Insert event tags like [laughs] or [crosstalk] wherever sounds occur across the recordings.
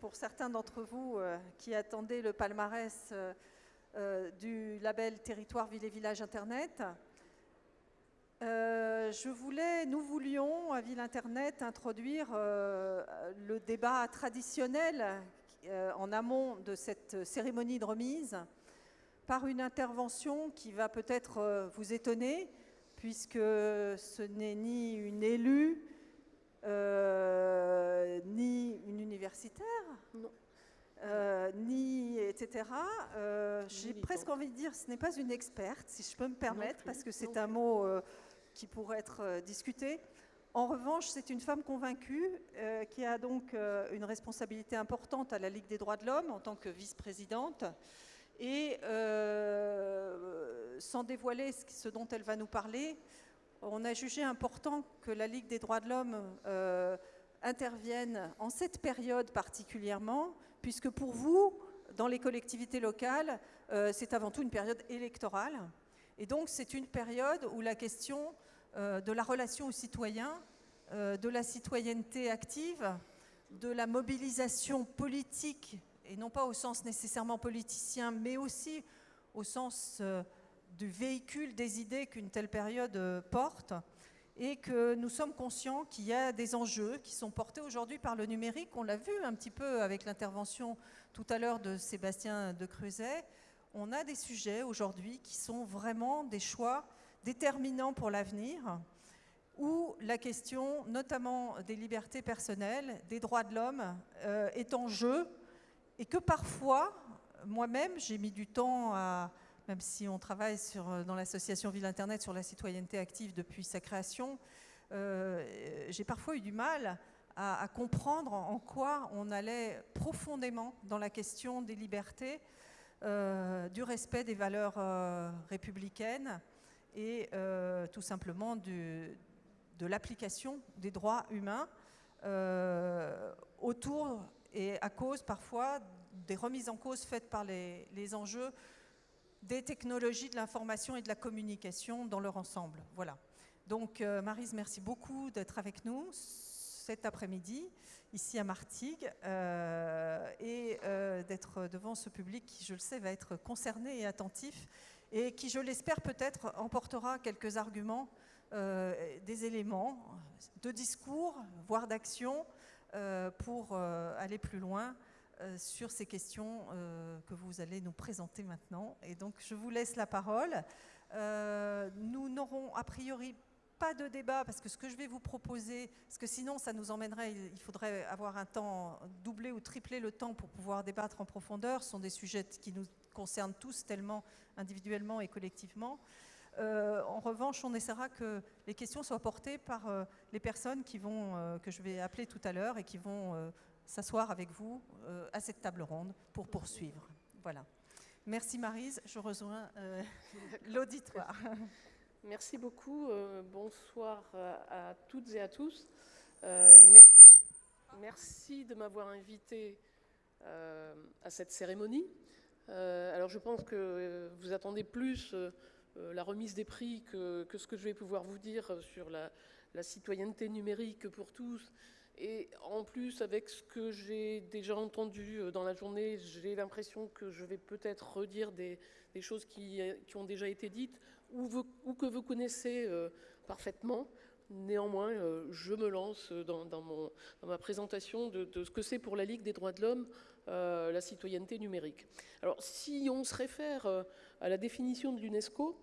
pour certains d'entre vous euh, qui attendaient le palmarès euh, euh, du label Territoire Ville et Village Internet. nous voulions à Ville Internet introduire le débat traditionnel en amont de cette cérémonie de remise par une intervention qui va peut-être vous étonner, puisque ce n'est ni une élue, euh, ni une universitaire, euh, ni etc. Euh, j'ai presque envie de dire, ce n'est pas une experte, si je peux me permettre, parce que c'est un mot qui pourrait être discuté. En revanche, c'est une femme convaincue qui a donc une responsabilité importante à la Ligue des droits de l'homme en tant que vice-présidente. Et sans dévoiler ce dont elle va nous parler, on a jugé important que la Ligue des droits de l'homme euh, intervienne en cette période particulièrement, puisque pour vous, dans les collectivités locales, euh, c'est avant tout une période électorale. Et donc c'est une période où la question euh, de la relation aux citoyens, de la citoyenneté active, de la mobilisation politique, et non pas au sens nécessairement politicien, mais aussi au sens du véhicule des idées qu'une telle période euh, porte et que nous sommes conscients qu'il y a des enjeux qui sont portés aujourd'hui par le numérique. On l'a vu un petit peu avec l'intervention tout à l'heure de Sébastien de Creuset. On a des sujets aujourd'hui qui sont vraiment des choix déterminants pour l'avenir, où la question notamment des libertés personnelles, des droits de l'homme euh, est en jeu et que parfois, moi-même, j'ai mis du temps à même si on travaille euh, dans l'association Ville Internet sur la citoyenneté active depuis sa création, euh, j'ai parfois eu du mal à, comprendre en quoi on allait profondément dans la question des libertés, euh, du respect des valeurs républicaines et tout simplement de l'application des droits humains autour et à cause parfois des remises en cause faites par les enjeux des technologies de l'information et de la communication dans leur ensemble. Voilà. Donc, euh, Marise, merci beaucoup d'être avec nous cet après-midi, ici à Martigues, euh, et euh, d'être devant ce public qui, je le sais, va être concerné et attentif, et qui, je l'espère, peut-être emportera quelques arguments, des éléments de discours, voire d'action, pour aller plus loin sur ces questions euh, que vous allez nous présenter maintenant. Et donc, je vous laisse la parole. Euh, nous n'aurons a priori pas de débat, parce que ce que je vais vous proposer, parce que sinon ça nous emmènerait, il faudrait avoir un temps doublé ou triplé le temps pour pouvoir débattre en profondeur, ce sont des sujets qui nous concernent tous tellement individuellement et collectivement. en revanche, on essaiera que les questions soient portées par les personnes qui vont, que je vais appeler tout à l'heure et qui vont s'asseoir avec vous euh, à cette table ronde pour poursuivre. Voilà. Merci Marise, je rejoins euh, [laughs] l'auditoire. Merci beaucoup, euh, bonsoir à, toutes et à tous. merci de m'avoir invité à cette cérémonie. alors je pense que vous attendez plus la remise des prix que, ce que je vais pouvoir vous dire sur la citoyenneté numérique pour tous et en plus, avec ce que j'ai déjà entendu euh, dans la journée, j'ai l'impression que je vais peut-être redire des, choses qui, ont déjà été dites ou, que vous connaissez euh, parfaitement. Néanmoins, euh, je me lance dans, ma présentation de, ce que c'est pour la Ligue des droits de l'homme la citoyenneté numérique. Alors, si on se réfère à la définition de l'UNESCO,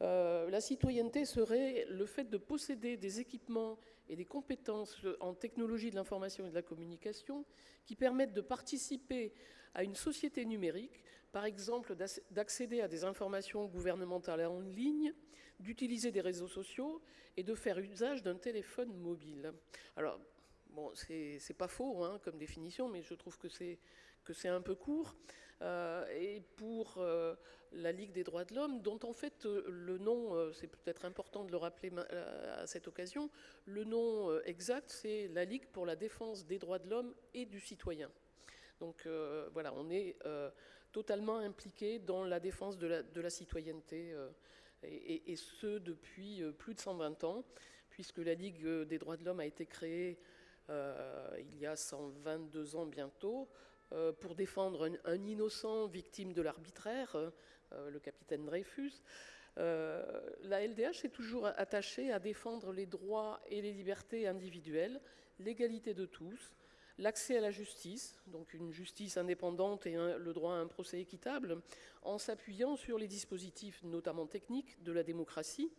la citoyenneté serait le fait de posséder des équipements et des compétences en technologie de l'information et de la communication qui permettent de participer à une société numérique, par exemple d'accéder à des informations gouvernementales en ligne, d'utiliser des réseaux sociaux et de faire usage d'un téléphone mobile. Alors, bon, c'est pas faux hein, comme définition, mais je trouve que c'est un peu court. Euh, et pour euh, la Ligue des droits de l'homme, dont en fait euh, le nom, c'est peut-être important de le rappeler à cette occasion, le nom exact c'est la Ligue pour la défense des droits de l'homme et du citoyen. Donc voilà, on est totalement impliqué dans la défense de la, citoyenneté, et, ce depuis plus de 120 ans, puisque la Ligue des droits de l'homme a été créée il y a 122 ans bientôt, pour défendre un, innocent victime de l'arbitraire, le capitaine Dreyfus. la LDH est toujours attachée à défendre les droits et les libertés individuelles, l'égalité de tous, l'accès à la justice, donc une justice indépendante et le droit à un procès équitable, en s'appuyant sur les dispositifs, notamment techniques, de la démocratie,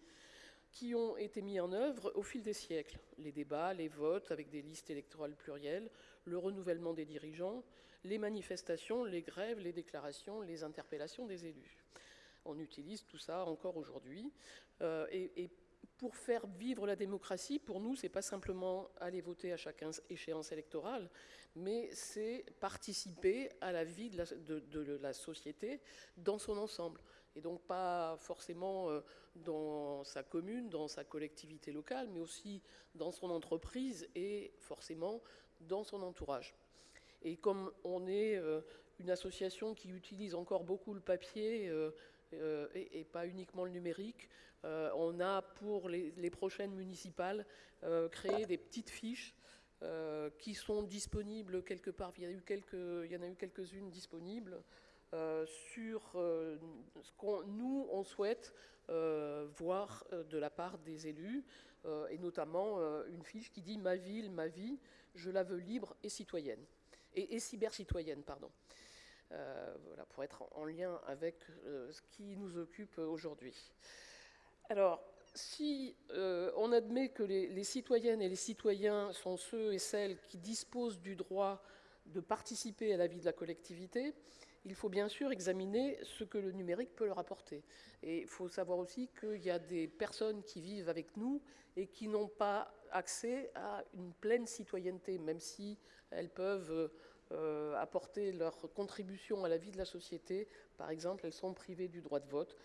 qui ont été mis en œuvre au fil des siècles. Les débats, les votes avec des listes électorales plurielles, le renouvellement des dirigeants, les manifestations, les grèves, les déclarations, les interpellations des élus. On utilise tout ça encore aujourd'hui. Euh, et, pour faire vivre la démocratie, pour nous, ce n'est pas simplement aller voter à chaque échéance électorale, mais c'est participer à la vie de la, société dans son ensemble. Et donc pas forcément euh, dans sa commune, dans sa collectivité locale, mais aussi dans son entreprise et forcément dans son entourage. Et comme on est euh, une association qui utilise encore beaucoup le papier euh, et, pas uniquement le numérique, on a pour les, prochaines municipales créé des petites fiches euh, qui sont disponibles quelque part. Il y, en a eu quelques-unes disponibles euh, sur euh, ce qu'on nous, on souhaite voir de la part des élus, et notamment une fiche qui dit « Ma ville, ma vie, je la veux libre et citoyenne ». Et, et cyber-citoyenne, pardon. voilà, pour être en lien avec ce qui nous occupe aujourd'hui. Alors, si euh, on admet que les, citoyennes et les citoyens sont ceux et celles qui disposent du droit de participer à la vie de la collectivité, il faut bien sûr examiner ce que le numérique peut leur apporter. Et il faut savoir aussi qu'il y a des personnes qui vivent avec nous et qui n'ont pas accès à une pleine citoyenneté, même si elles peuvent euh, apporter leur contribution à la vie de la société. Par exemple, elles sont privées du droit de vote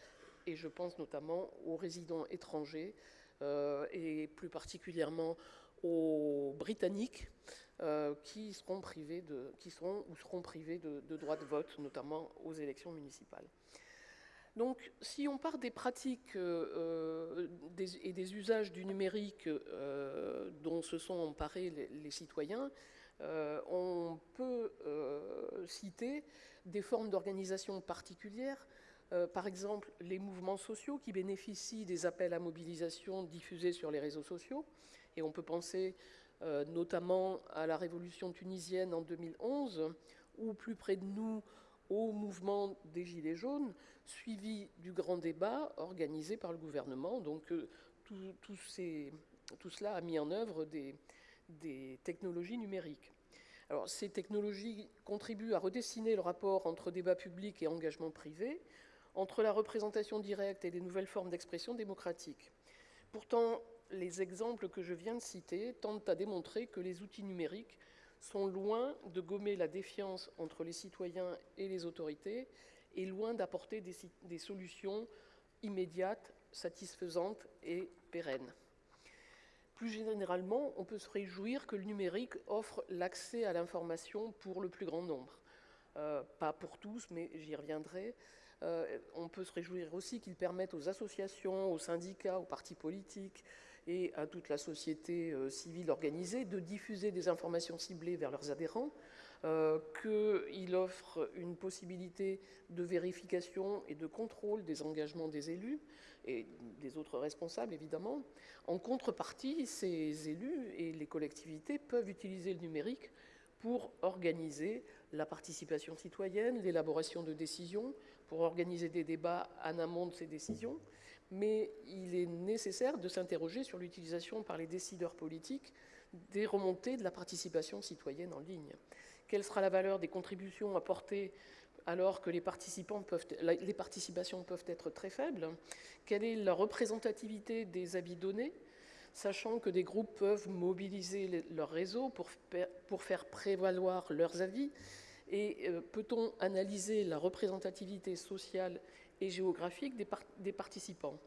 et je pense notamment aux résidents étrangers euh, et plus particulièrement aux Britanniques euh, qui seront privés de, qui seront ou seront privés de, droit de vote, notamment aux élections municipales. Donc, si on part des pratiques et des usages du numérique dont se sont emparés les citoyens, on peut citer des formes d'organisation particulières euh, par exemple, les mouvements sociaux qui bénéficient des appels à mobilisation diffusés sur les réseaux sociaux. Et on peut penser euh, notamment à la révolution tunisienne en 2011, ou plus près de nous, au mouvement des Gilets jaunes, suivi du grand débat organisé par le gouvernement. Donc euh, tout, cela a mis en œuvre des, des technologies numériques. Ces technologies contribuent à redessiner le rapport entre débat public et engagement privé, entre la représentation directe et les nouvelles formes d'expression démocratique. Pourtant, les exemples que je viens de citer tentent à démontrer que les outils numériques sont loin de gommer la défiance entre les citoyens et les autorités et loin d'apporter des, solutions immédiates, satisfaisantes et pérennes. Plus généralement, on peut se réjouir que le numérique offre l'accès à l'information pour le plus grand nombre. Euh, pas pour tous, mais j'y reviendrai. Euh, on peut se réjouir aussi qu'ils permettent aux associations, aux syndicats, aux partis politiques et à toute la société euh, civile organisée de diffuser des informations ciblées vers leurs adhérents, euh, qu'il offre une possibilité de vérification et de contrôle des engagements des élus et des autres responsables, évidemment. En contrepartie, ces élus et les collectivités peuvent utiliser le numérique pour organiser la participation citoyenne, l'élaboration de décisions, pour organiser des débats en amont de ces décisions, mais il est nécessaire de s'interroger sur l'utilisation par les décideurs politiques des remontées de la participation citoyenne en ligne. Quelle sera la valeur des contributions apportées alors que les, participations peuvent être très faibles? Quelle est la représentativité des avis donnés sachant que des groupes peuvent mobiliser leur réseau pour, faire prévaloir leurs avis et euh, peut-on analyser la représentativité sociale et géographique des, participants?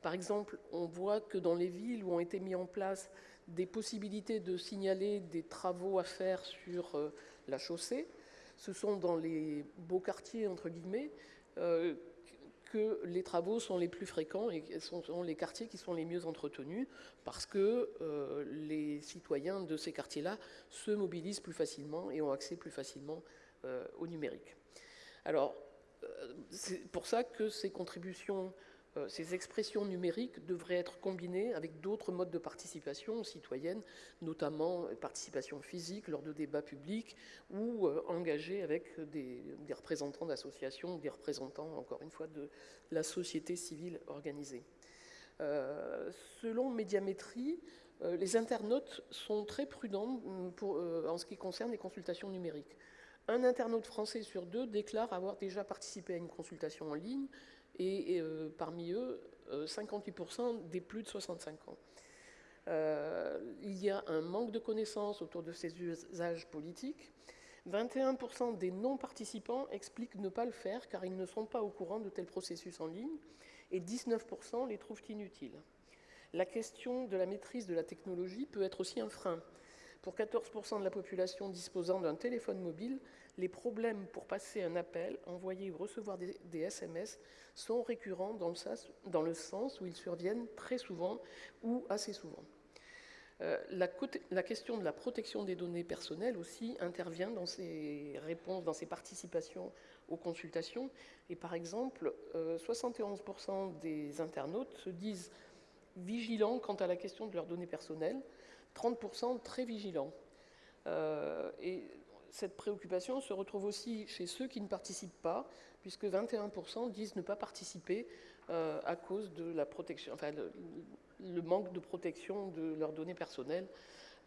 Par exemple, on voit que dans les villes où ont été mis en place des possibilités de signaler des travaux à faire sur euh, la chaussée, ce sont dans les beaux quartiers, entre guillemets, euh, que les travaux sont les plus fréquents et sont, les quartiers qui sont les mieux entretenus parce que euh, les citoyens de ces quartiers-là se mobilisent plus facilement et ont accès plus facilement euh, au numérique. Alors, c'est pour ça que ces contributions ces expressions numériques devraient être combinées avec d'autres modes de participation citoyenne, notamment participation physique lors de débats publics ou euh, engagée avec des, représentants d'associations, des représentants, encore une fois, de la société civile organisée. Euh, selon Médiamétrie, les internautes sont très prudents en ce qui concerne les consultations numériques. Un internaute français sur deux déclare avoir déjà participé à une consultation en ligne, et, euh, parmi eux, 58% euh, des plus de 65 ans. Euh, il y a un manque de connaissances autour de ces usages politiques. 21% des non-participants expliquent ne pas le faire car ils ne sont pas au courant de tels processus en ligne et 19% les trouvent inutiles. La question de la maîtrise de la technologie peut être aussi un frein. Pour 14% de la population disposant d'un téléphone mobile, les problèmes pour passer un appel, envoyer ou recevoir des, SMS sont récurrents dans le, sens, où ils surviennent très souvent ou assez souvent. Euh, la, question de la protection des données personnelles aussi intervient dans ces réponses, dans ces participations aux consultations. Et par exemple, 71% euh, des internautes se disent vigilants quant à la question de leurs données personnelles, 30% très vigilants. Euh, cette préoccupation se retrouve aussi chez ceux qui ne participent pas, puisque 21% disent ne pas participer euh, à cause de la protection, enfin, le, manque de protection de leurs données personnelles.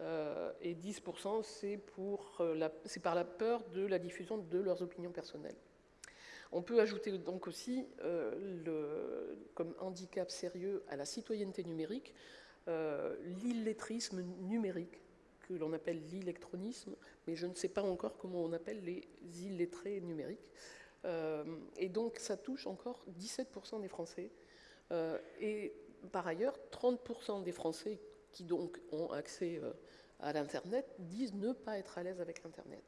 Euh, et 10% c'est euh, par la peur de la diffusion de leurs opinions personnelles. On peut ajouter donc aussi comme handicap sérieux à la citoyenneté numérique l'illettrisme numérique que l'on appelle l'électronisme, mais je ne sais pas encore comment on appelle les illettrés numériques. Euh, et donc ça touche encore 17% des Français. Euh, et par ailleurs, 30% des Français qui donc ont accès euh, à l'Internet disent ne pas être à l'aise avec l'Internet.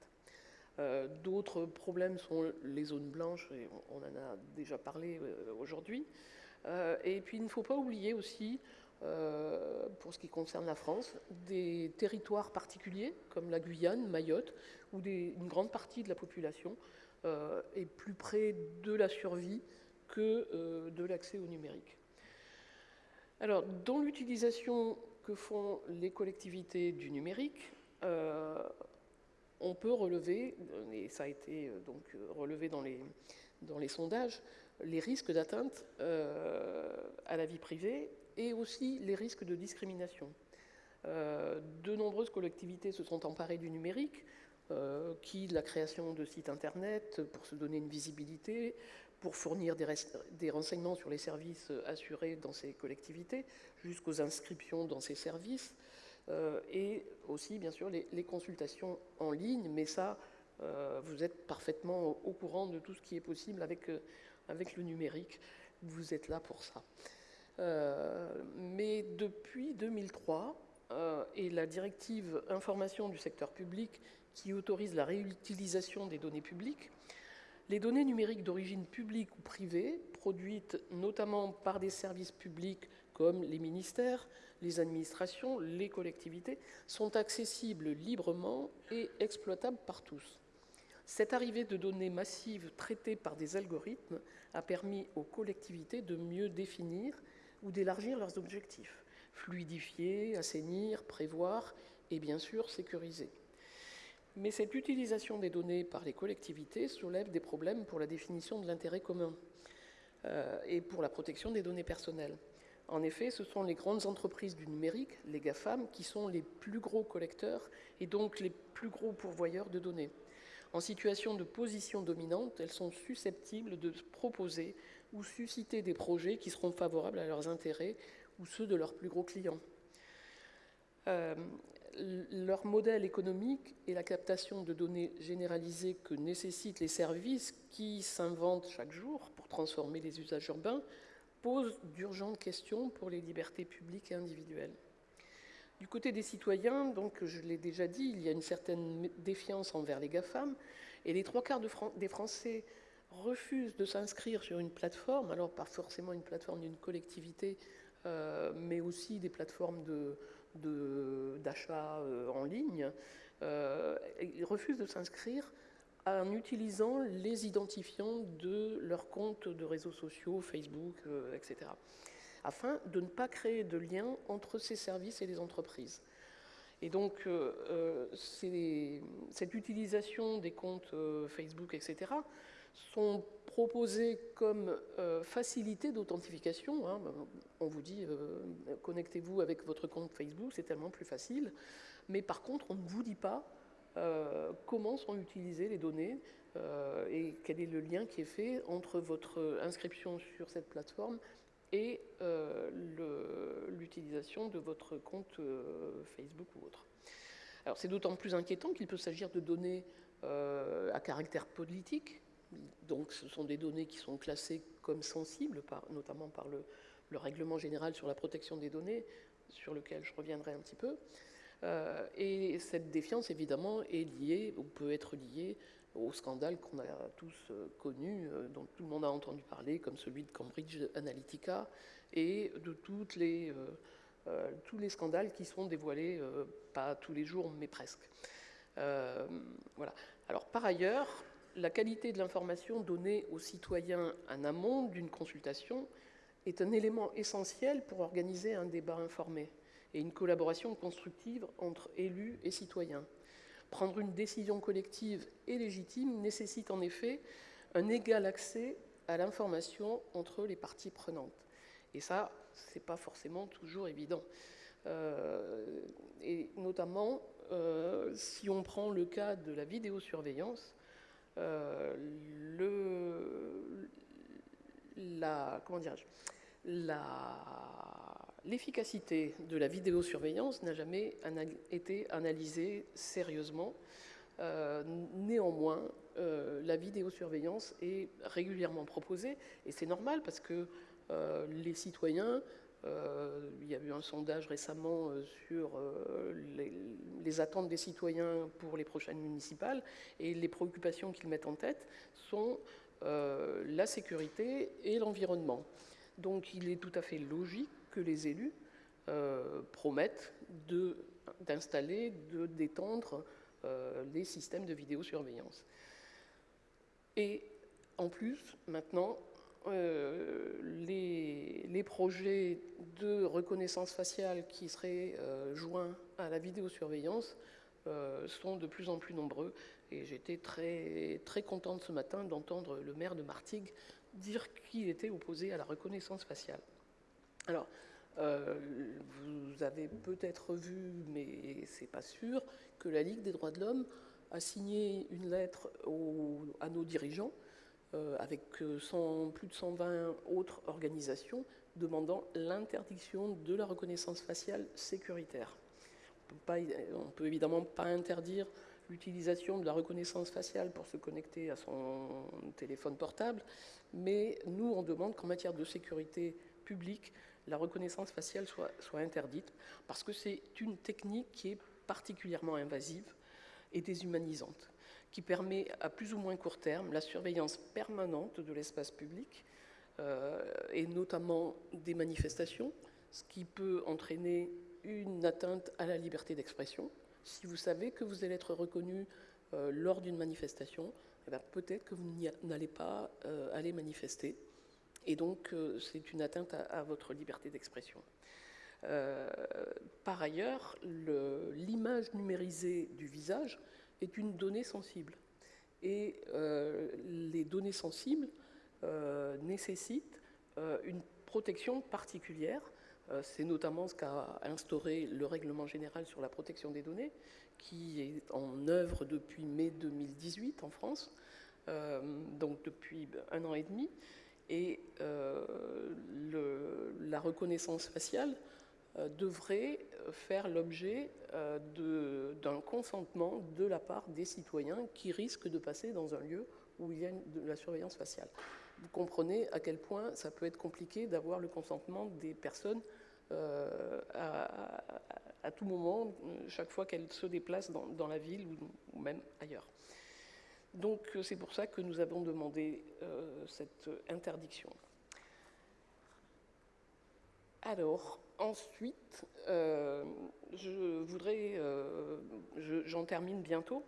D'autres problèmes sont les zones blanches, et on, en a déjà parlé aujourd'hui. et puis il ne faut pas oublier aussi euh, pour ce qui concerne la France, des territoires particuliers comme la Guyane, Mayotte, où une grande partie de la population euh, est plus près de la survie que euh, de l'accès au numérique. Alors, dans l'utilisation que font les collectivités du numérique, on peut relever, et ça a été donc relevé dans les, dans les sondages, les risques d'atteinte à la vie privée et aussi les risques de discrimination. Euh, de nombreuses collectivités se sont emparées du numérique, euh, qui de la création de sites internet pour se donner une visibilité, pour fournir des, renseignements sur les services assurés dans ces collectivités, jusqu'aux inscriptions dans ces services, euh, et aussi bien sûr les, consultations en ligne, mais ça, vous êtes parfaitement au courant de tout ce qui est possible avec, avec le numérique, vous êtes là pour ça. Euh, mais depuis 2003, euh, et la directive information du secteur public qui autorise la réutilisation des données publiques, les données numériques d'origine publique ou privée, produites notamment par des services publics comme les ministères, les administrations, les collectivités, sont accessibles librement et exploitables par tous. Cette arrivée de données massives traitées par des algorithmes a permis aux collectivités de mieux définir ou d'élargir leurs objectifs, fluidifier, assainir, prévoir et bien sûr sécuriser. Mais cette utilisation des données par les collectivités soulève des problèmes pour la définition de l'intérêt commun euh, et pour la protection des données personnelles. En effet, ce sont les grandes entreprises du numérique, les GAFAM, qui sont les plus gros collecteurs et donc les plus gros pourvoyeurs de données. En situation de position dominante, elles sont susceptibles de proposer ou susciter des projets qui seront favorables à leurs intérêts ou ceux de leurs plus gros clients. Euh, leur modèle économique et la captation de données généralisées que nécessitent les services qui s'inventent chaque jour pour transformer les usages urbains posent d'urgentes questions pour les libertés publiques et individuelles. Du côté des citoyens, donc, je l'ai déjà dit, il y a une certaine défiance envers les GAFAM, et les trois quarts des Français refusent de s'inscrire sur une plateforme, alors pas forcément une plateforme d'une collectivité, euh, mais aussi des plateformes d'achat de, en ligne, ils refusent de s'inscrire en utilisant les identifiants de leurs comptes de réseaux sociaux, Facebook, etc afin de ne pas créer de lien entre ces services et les entreprises. Et donc, euh, euh, cette utilisation des comptes euh, Facebook, etc., sont proposés comme facilité d'authentification. Hein. On vous dit, connectez-vous avec votre compte Facebook, c'est tellement plus facile. Mais par contre, on ne vous dit pas comment sont utilisées les données et quel est le lien qui est fait entre votre inscription sur cette plateforme et euh, l'utilisation de votre compte euh, Facebook ou autre. Alors c'est d'autant plus inquiétant qu'il peut s'agir de données euh, à caractère politique, donc ce sont des données qui sont classées comme sensibles, notamment par le, le, règlement général sur la protection des données, sur lequel je reviendrai un petit peu. et cette défiance, évidemment, est liée, ou peut être liée au scandale qu'on a tous euh, connu, euh, dont tout le monde a entendu parler, comme celui de Cambridge Analytica, et de toutes les, euh, tous les scandales qui sont dévoilés, pas tous les jours, mais presque. voilà. Alors, par ailleurs, la qualité de l'information donnée aux citoyens en amont d'une consultation est un élément essentiel pour organiser un débat informé et une collaboration constructive entre élus et citoyens. Prendre une décision collective et légitime nécessite en effet un égal accès à l'information entre les parties prenantes. Et ça, ce n'est pas forcément toujours évident. Euh, et notamment, euh, si on prend le cas de la vidéosurveillance, le, la, comment l'efficacité de la vidéosurveillance n'a jamais été analysée sérieusement. Euh, néanmoins, euh, la vidéosurveillance est régulièrement proposée, et c'est normal parce que euh, les citoyens, il y a eu un sondage récemment sur les, les, attentes des citoyens pour les prochaines municipales, et les préoccupations qu'ils mettent en tête sont la sécurité et l'environnement. Donc il est tout à fait logique que les élus euh, promettent d'installer, de, d'étendre euh, les systèmes de vidéosurveillance. Et en plus, maintenant, euh, les, projets de reconnaissance faciale qui seraient joints à la vidéosurveillance sont de plus en plus nombreux. Et j'étais très, très contente ce matin d'entendre le maire de Martigues dire qu'il était opposé à la reconnaissance faciale. Alors, euh, vous avez peut-être vu, mais c'est pas sûr, que la Ligue des droits de l'homme a signé une lettre à nos dirigeants, euh, avec euh, plus de 120 autres organisations, demandant l'interdiction de la reconnaissance faciale sécuritaire. On ne peut évidemment pas interdire l'utilisation de la reconnaissance faciale pour se connecter à son téléphone portable, mais nous, on demande qu'en matière de sécurité publique, la reconnaissance faciale soit interdite, parce que c'est une technique qui est particulièrement invasive et déshumanisante, qui permet à plus ou moins court terme la surveillance permanente de l'espace public, euh, et notamment des manifestations, ce qui peut entraîner une atteinte à la liberté d'expression. Si vous savez que vous allez être reconnu euh, lors d'une manifestation, eh ben, peut-être que vous n'allez pas euh, aller manifester. Et donc, c'est une atteinte à, votre liberté d'expression. Par ailleurs, l'image numérisée du visage est une donnée sensible. Et les données sensibles nécessitent une protection particulière. C'est notamment ce qu'a instauré le règlement général sur la protection des données, qui est en œuvre depuis mai 2018 en France, euh, donc depuis un an et demi. Et euh, la reconnaissance faciale euh, devrait faire l'objet d'un consentement de la part des citoyens qui risquent de passer dans un lieu où il y a de la surveillance faciale. Vous comprenez à quel point ça peut être compliqué d'avoir le consentement des personnes à, tout moment, chaque fois qu'elle se déplace dans, la ville ou, même ailleurs. Donc c'est pour ça que nous avons demandé cette interdiction. Alors, ensuite, je voudrais, j'en termine bientôt,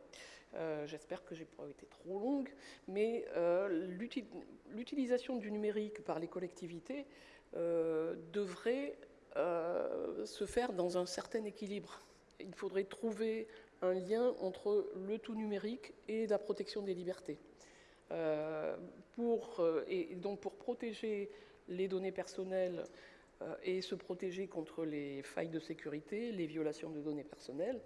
j'espère que j'ai pas été trop longue, mais l'utilisation du numérique par les collectivités devrait se faire dans un certain équilibre. Il faudrait trouver un lien entre le tout numérique et la protection des libertés. Euh, pour, euh, et donc pour protéger les données personnelles euh, et se protéger contre les failles de sécurité, les violations de données personnelles,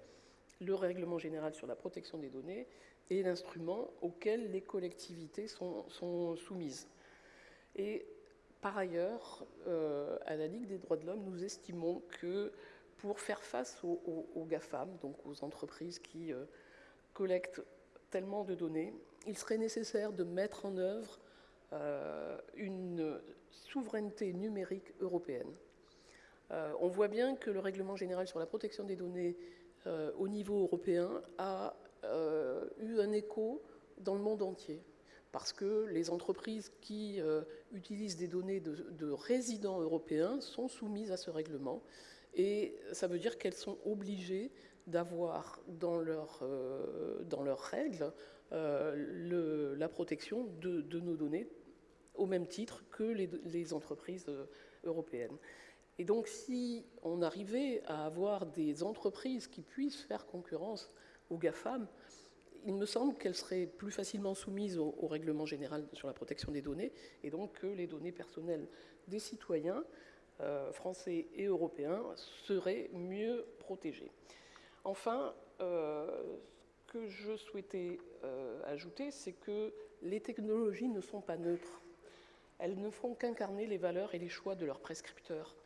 le règlement général sur la protection des données est l'instrument auquel les collectivités sont, soumises. Et par ailleurs, à la Ligue des droits de l'homme, nous estimons que pour faire face aux, GAFAM, donc aux entreprises qui euh, collectent tellement de données, il serait nécessaire de mettre en œuvre euh, une souveraineté numérique européenne. Euh, on voit bien que le règlement général sur la protection des données au niveau européen a eu un écho dans le monde entier parce que les entreprises qui utilisent des données de, résidents européens sont soumises à ce règlement et ça veut dire qu'elles sont obligées d'avoir dans, leur, euh, dans leurs règles euh, la protection de, nos données au même titre que les, entreprises euh, européennes. Et donc si on arrivait à avoir des entreprises qui puissent faire concurrence aux GAFAM, il me semble qu'elles seraient plus facilement soumises au, règlement général sur la protection des données et donc que les données personnelles des citoyens euh, français et européens seraient mieux protégés. Enfin, euh, ce que je souhaitais ajouter, c'est que les technologies ne sont pas neutres. Elles ne font qu'incarner les valeurs et les choix de leurs prescripteurs.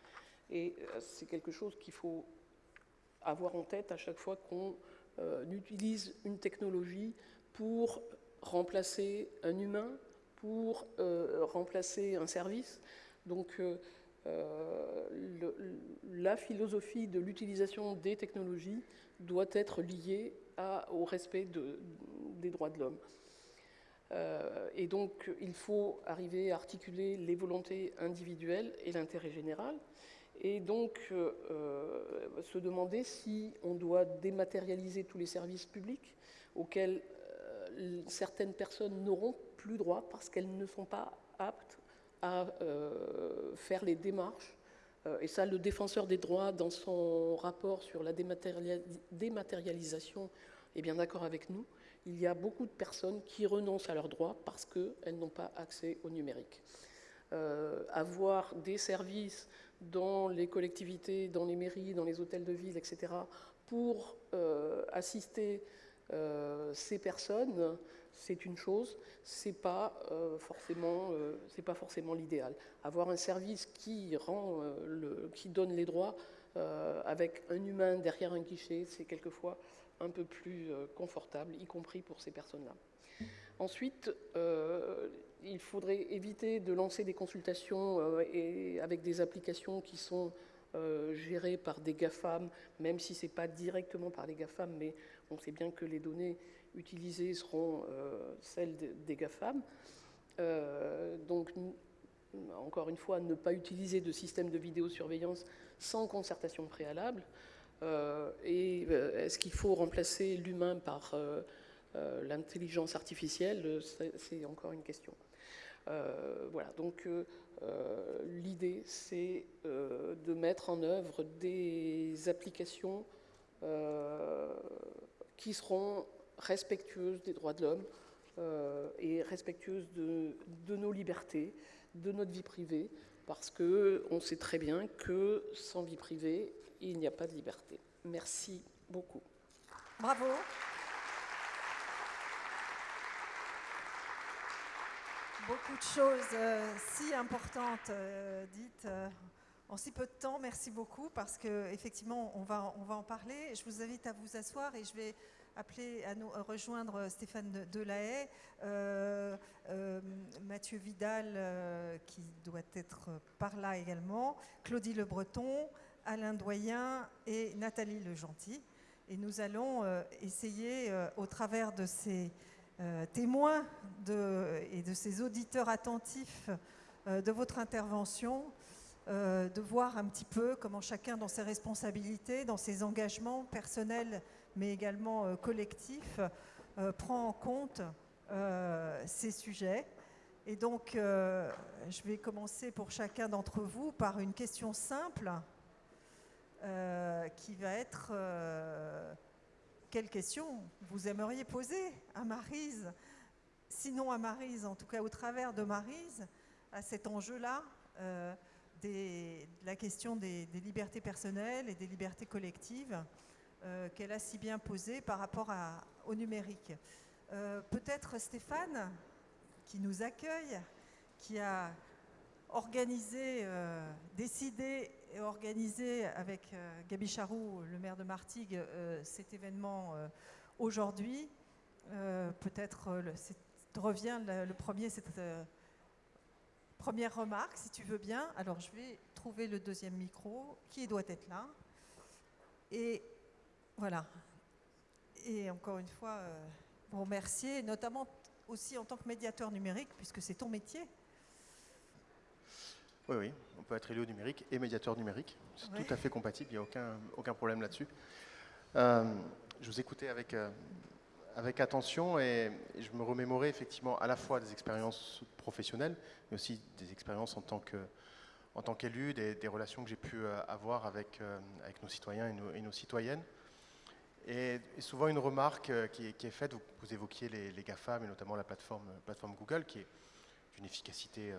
Et c'est quelque chose qu'il faut avoir en tête à chaque fois qu'on utilise une technologie pour remplacer un humain, pour remplacer un service. Donc, euh, la philosophie de l'utilisation des technologies doit être liée au respect des droits de l'homme. Euh, et donc, il faut arriver à articuler les volontés individuelles et l'intérêt général. Et donc, euh, se demander si on doit dématérialiser tous les services publics auxquels certaines personnes n'auront plus droit parce qu'elles ne sont pas aptes à euh, faire les démarches. Euh, et ça, le défenseur des droits, dans son rapport sur la dématérialisation, est bien d'accord avec nous. Il y a beaucoup de personnes qui renoncent à leurs droits parce qu'elles n'ont pas accès au numérique. Euh, avoir des services dans les collectivités, dans les mairies, dans les hôtels de ville, etc., pour assister ces personnes, c'est une chose, c'est pas euh, euh, pas forcément l'idéal. Avoir un service qui rend, euh, le, qui donne les droits avec un humain derrière un guichet, c'est quelquefois un peu plus confortable, y compris pour ces personnes-là. Ensuite, il faudrait éviter de lancer des consultations et avec des applications qui sont gérées par des GAFAM, même si ce n'est pas directement par les GAFAM, mais on sait bien que les données utilisées seront euh, celles des GAFAM. Euh, donc, encore une fois, ne pas utiliser de système de vidéosurveillance sans concertation préalable. Euh, et est-ce qu'il faut remplacer l'humain par l'intelligence artificielle? C'est encore une question. voilà, donc l'idée, c'est de mettre en œuvre des applications qui seront respectueuse des droits de l'homme euh, et respectueuse de, nos libertés, de notre vie privée, parce qu'on sait très bien que sans vie privée, il n'y a pas de liberté. Merci beaucoup. Bravo. Beaucoup de choses euh, si importantes euh, dites en si peu de temps. Merci beaucoup parce qu'effectivement, on va, on va en parler. Je vous invite à vous asseoir et je vais appeler à nous rejoindre Stéphane Delahaye, euh, euh, Mathieu Vidal euh, qui doit être par là également, Claudie Le Breton, Alain Doyen et Nathalie Le Gentil. Et nous allons essayer, au travers de ces euh, témoin de, et de ces auditeurs attentifs euh, de votre intervention, euh, de voir un petit peu comment chacun dans ses responsabilités, dans ses engagements personnels, mais également collectifs, prend en compte ces sujets. Et donc, je vais commencer pour chacun d'entre vous par une question simple qui va être quelle question vous aimeriez poser à Marise Sinon à Marise, en tout cas au travers de Marise, à cet enjeu-là, euh, de la question des, libertés personnelles et des libertés collectives euh, qu'elle a si bien posée par rapport au numérique. Euh, peut-être Stéphane, qui nous accueille, qui a organisé, euh, décidé organisé avec euh, Gabi Charroux, le maire de Martigues, euh, cet événement aujourd'hui. Peut-être revient le, premier, cette première remarque, si tu veux bien. Alors je vais trouver le deuxième micro qui doit être là. Et voilà. Et encore une fois, vous remercier, notamment aussi en tant que médiateur numérique, puisque c'est ton métier. Oui, oui, on peut être élu au numérique et médiateur numérique. C'est tout à fait compatible, il n'y a aucun, aucun problème là-dessus. Euh, je vous écoutais avec, euh, avec attention et, je me remémorais effectivement à la fois des expériences professionnelles, mais aussi des expériences en tant que en tant qu'élu, des, relations que j'ai pu euh, avoir avec, avec nos citoyens et nos, citoyennes. Et, souvent une remarque qui, est faite, vous, évoquiez les, les, GAFAM et notamment la plateforme, plateforme Google, qui est d'une efficacité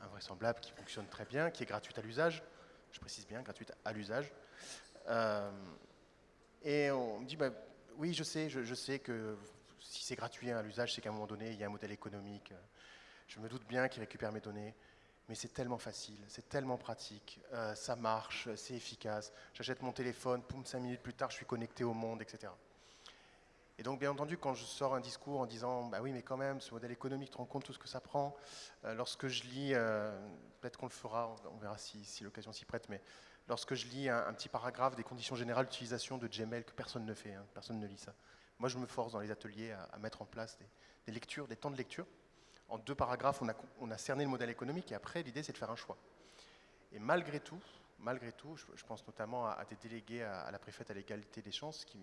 invraisemblable, qui fonctionne très bien, qui est gratuite à l'usage. Je précise bien, gratuite à l'usage. Euh, et on me dit, bah, oui, je sais, je, sais que si c'est gratuit à l'usage, c'est qu'à un moment donné, il y a un modèle économique. Je me doute bien qu'il récupère mes données, mais c'est tellement facile, c'est tellement pratique, euh, ça marche, c'est efficace. J'achète mon téléphone, poum, cinq minutes plus tard, je suis connecté au monde, etc. Et donc, bien entendu, quand je sors un discours en disant Bah oui, mais quand même, ce modèle économique, tu rends compte tout ce que ça prend euh, Lorsque je lis, euh, peut-être qu'on le fera, on verra si, l'occasion s'y prête, mais lorsque je lis un, petit paragraphe des conditions générales d'utilisation de Gmail, que personne ne fait, hein, personne ne lit ça. Moi, je me force dans les ateliers à, mettre en place des, lectures, des temps de lecture. En deux paragraphes, on a, cerné le modèle économique et après, l'idée, c'est de faire un choix. Et malgré tout, malgré tout, je, pense notamment à, des délégués à, à la préfète à l'égalité des chances qui,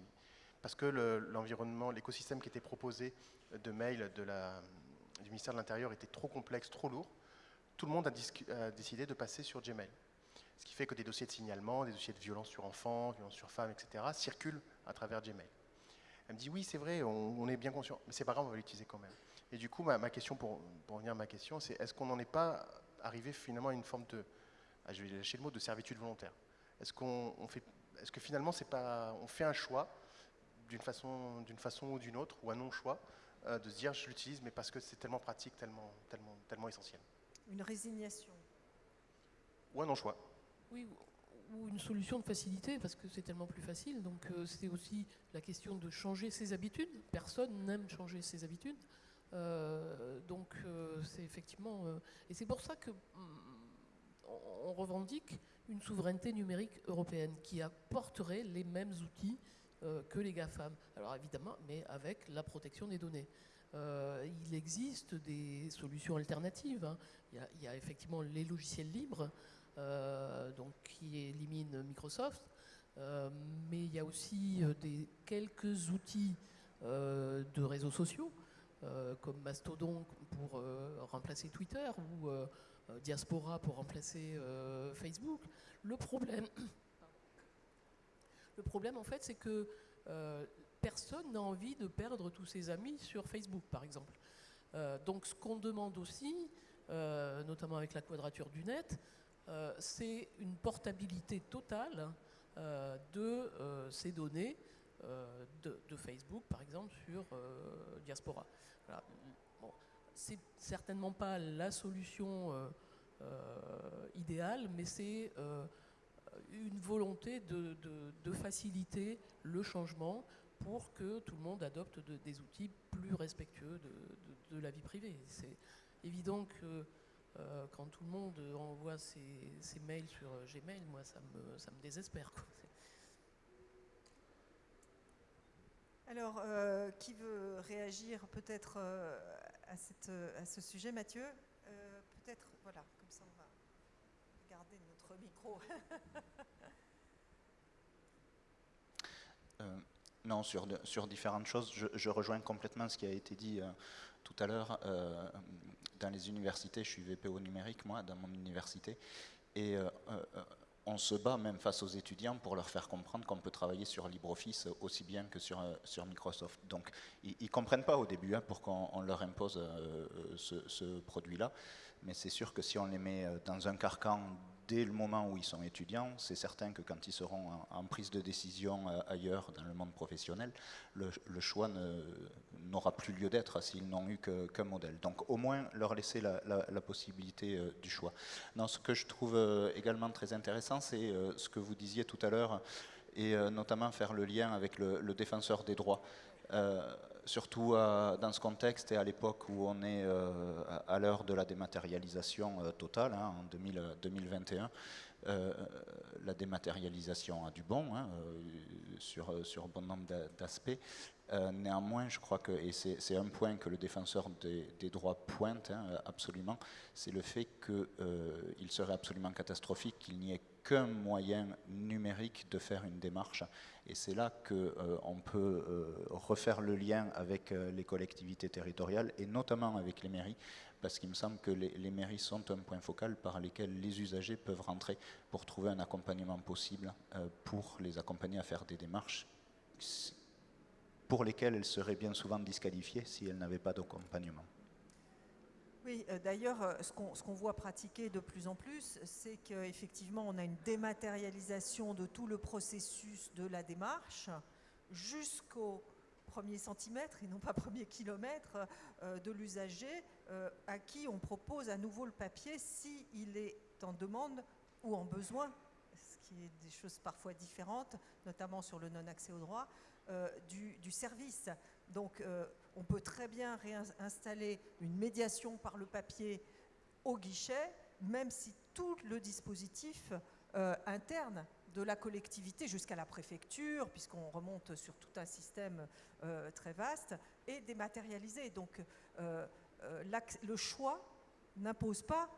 parce que l'environnement, l'écosystème qui était proposé de mail du ministère de l'Intérieur était trop complexe, trop lourd, tout le monde a, décidé de passer sur Gmail. Ce qui fait que des dossiers de signalement, des dossiers de violence sur enfants, violence sur femmes, etc., circulent à travers Gmail. Elle me dit oui, c'est vrai, on, est bien conscient, mais c'est pas grave, on va l'utiliser quand même. Et du coup, ma, question, pour, revenir à ma question, c'est est-ce qu'on n'en est pas arrivé finalement à une forme de, ah, je vais lâcher le mot, de servitude volontaire? Est-ce qu'on est-ce que finalement pas, on fait un choix d'une façon, façon ou d'une autre, ou un non-choix, euh, de se dire je l'utilise, mais parce que c'est tellement pratique, tellement, tellement, tellement essentiel. Une résignation. Ou un non-choix. Oui, ou une solution de facilité, parce que c'est tellement plus facile. Donc euh, c'est aussi la question de changer ses habitudes. Personne n'aime changer ses habitudes. Euh, donc c'est effectivement... et c'est pour ça que mm, on revendique une souveraineté numérique européenne qui apporterait les mêmes outils euh, que les GAFAM. Alors évidemment, mais avec la protection des données. Euh, il existe des solutions alternatives. Hein. Il, y a, effectivement les logiciels libres, euh, donc, qui éliminent Microsoft, mais il y a aussi des, quelques outils de réseaux sociaux, comme Mastodon pour remplacer Twitter ou Diaspora pour remplacer Facebook. Le problème, le problème, en fait, c'est que euh, personne n'a envie de perdre tous ses amis sur Facebook, par exemple. Euh, donc, ce qu'on demande aussi, euh, notamment avec la quadrature du net, c'est une portabilité totale de ces données de, Facebook, par exemple, sur Diaspora. C'est certainement pas la solution idéale, mais c'est une volonté de, faciliter le changement pour que tout le monde adopte des outils plus respectueux de, la vie privée. C'est évident que euh, quand tout le monde envoie ses, mails sur Gmail, moi ça me, ça me désespère. Alors, euh, qui veut réagir peut-être euh, à, à ce sujet, Mathieu? Peut-être, voilà, comme ça on va garder [laughs] Euh, non, sur, sur différentes choses, je, rejoins complètement ce qui a été dit euh, tout à l'heure. Euh, dans les universités, je suis VPO numérique, moi, dans mon université, et on se bat même face aux étudiants pour leur faire comprendre qu'on peut travailler sur LibreOffice aussi bien que sur, sur Microsoft. Donc, ils ne comprennent pas au début hein, pour qu'on on leur impose ce, ce produit-là, mais c'est sûr que si on les met dans un carcan dès le moment où ils sont étudiants, c'est certain que quand ils seront en, prise de décision euh, ailleurs dans le monde professionnel, le, choix n'aura plus lieu d'être s'ils n'ont eu qu'un modèle. Donc au moins leur laisser la, possibilité euh, du choix. Non, ce que je trouve euh, également très intéressant, c'est ce que vous disiez tout à l'heure, et notamment faire le lien avec le, défenseur des droits. Surtout euh, dans ce contexte et à l'époque où on est euh, à, l'heure de la dématérialisation euh, totale, hein, en 2000, euh, 2021, euh, la dématérialisation a du bon hein, sur, sur bon nombre d'a- d'aspects. Néanmoins, je crois que, et c'est un point que le défenseur des, des droits pointe hein, absolument, c'est le fait qu'il serait absolument catastrophique qu'il n'y ait qu'un moyen numérique de faire une démarche. Et c'est là qu'on peut euh, refaire le lien avec euh, les collectivités territoriales et notamment avec les mairies, parce qu'il me semble que les, les mairies sont un point focal par lesquels les usagers peuvent rentrer pour trouver un accompagnement possible euh, pour les accompagner à faire des démarches pour lesquelles elles seraient bien souvent disqualifiées si elles n'avaient pas d'accompagnement. Oui, euh, d'ailleurs, euh, ce qu'on voit pratiquer de plus en plus, c'est qu'effectivement, on a une dématérialisation de tout le processus de la démarche jusqu'au premier centimètre et non pas premier kilomètre euh, de l'usager à qui on propose à nouveau le papier s'il est en demande ou en besoin, ce qui est des choses parfois différentes, notamment sur le non-accès au droit, du, du service. Donc, on peut très bien réinstaller une médiation par le papier au guichet, même si tout le dispositif euh, interne de la collectivité jusqu'à la préfecture, puisqu'on remonte sur tout un système euh, très vaste, est dématérialisé. Donc, euh, le choix n'impose pas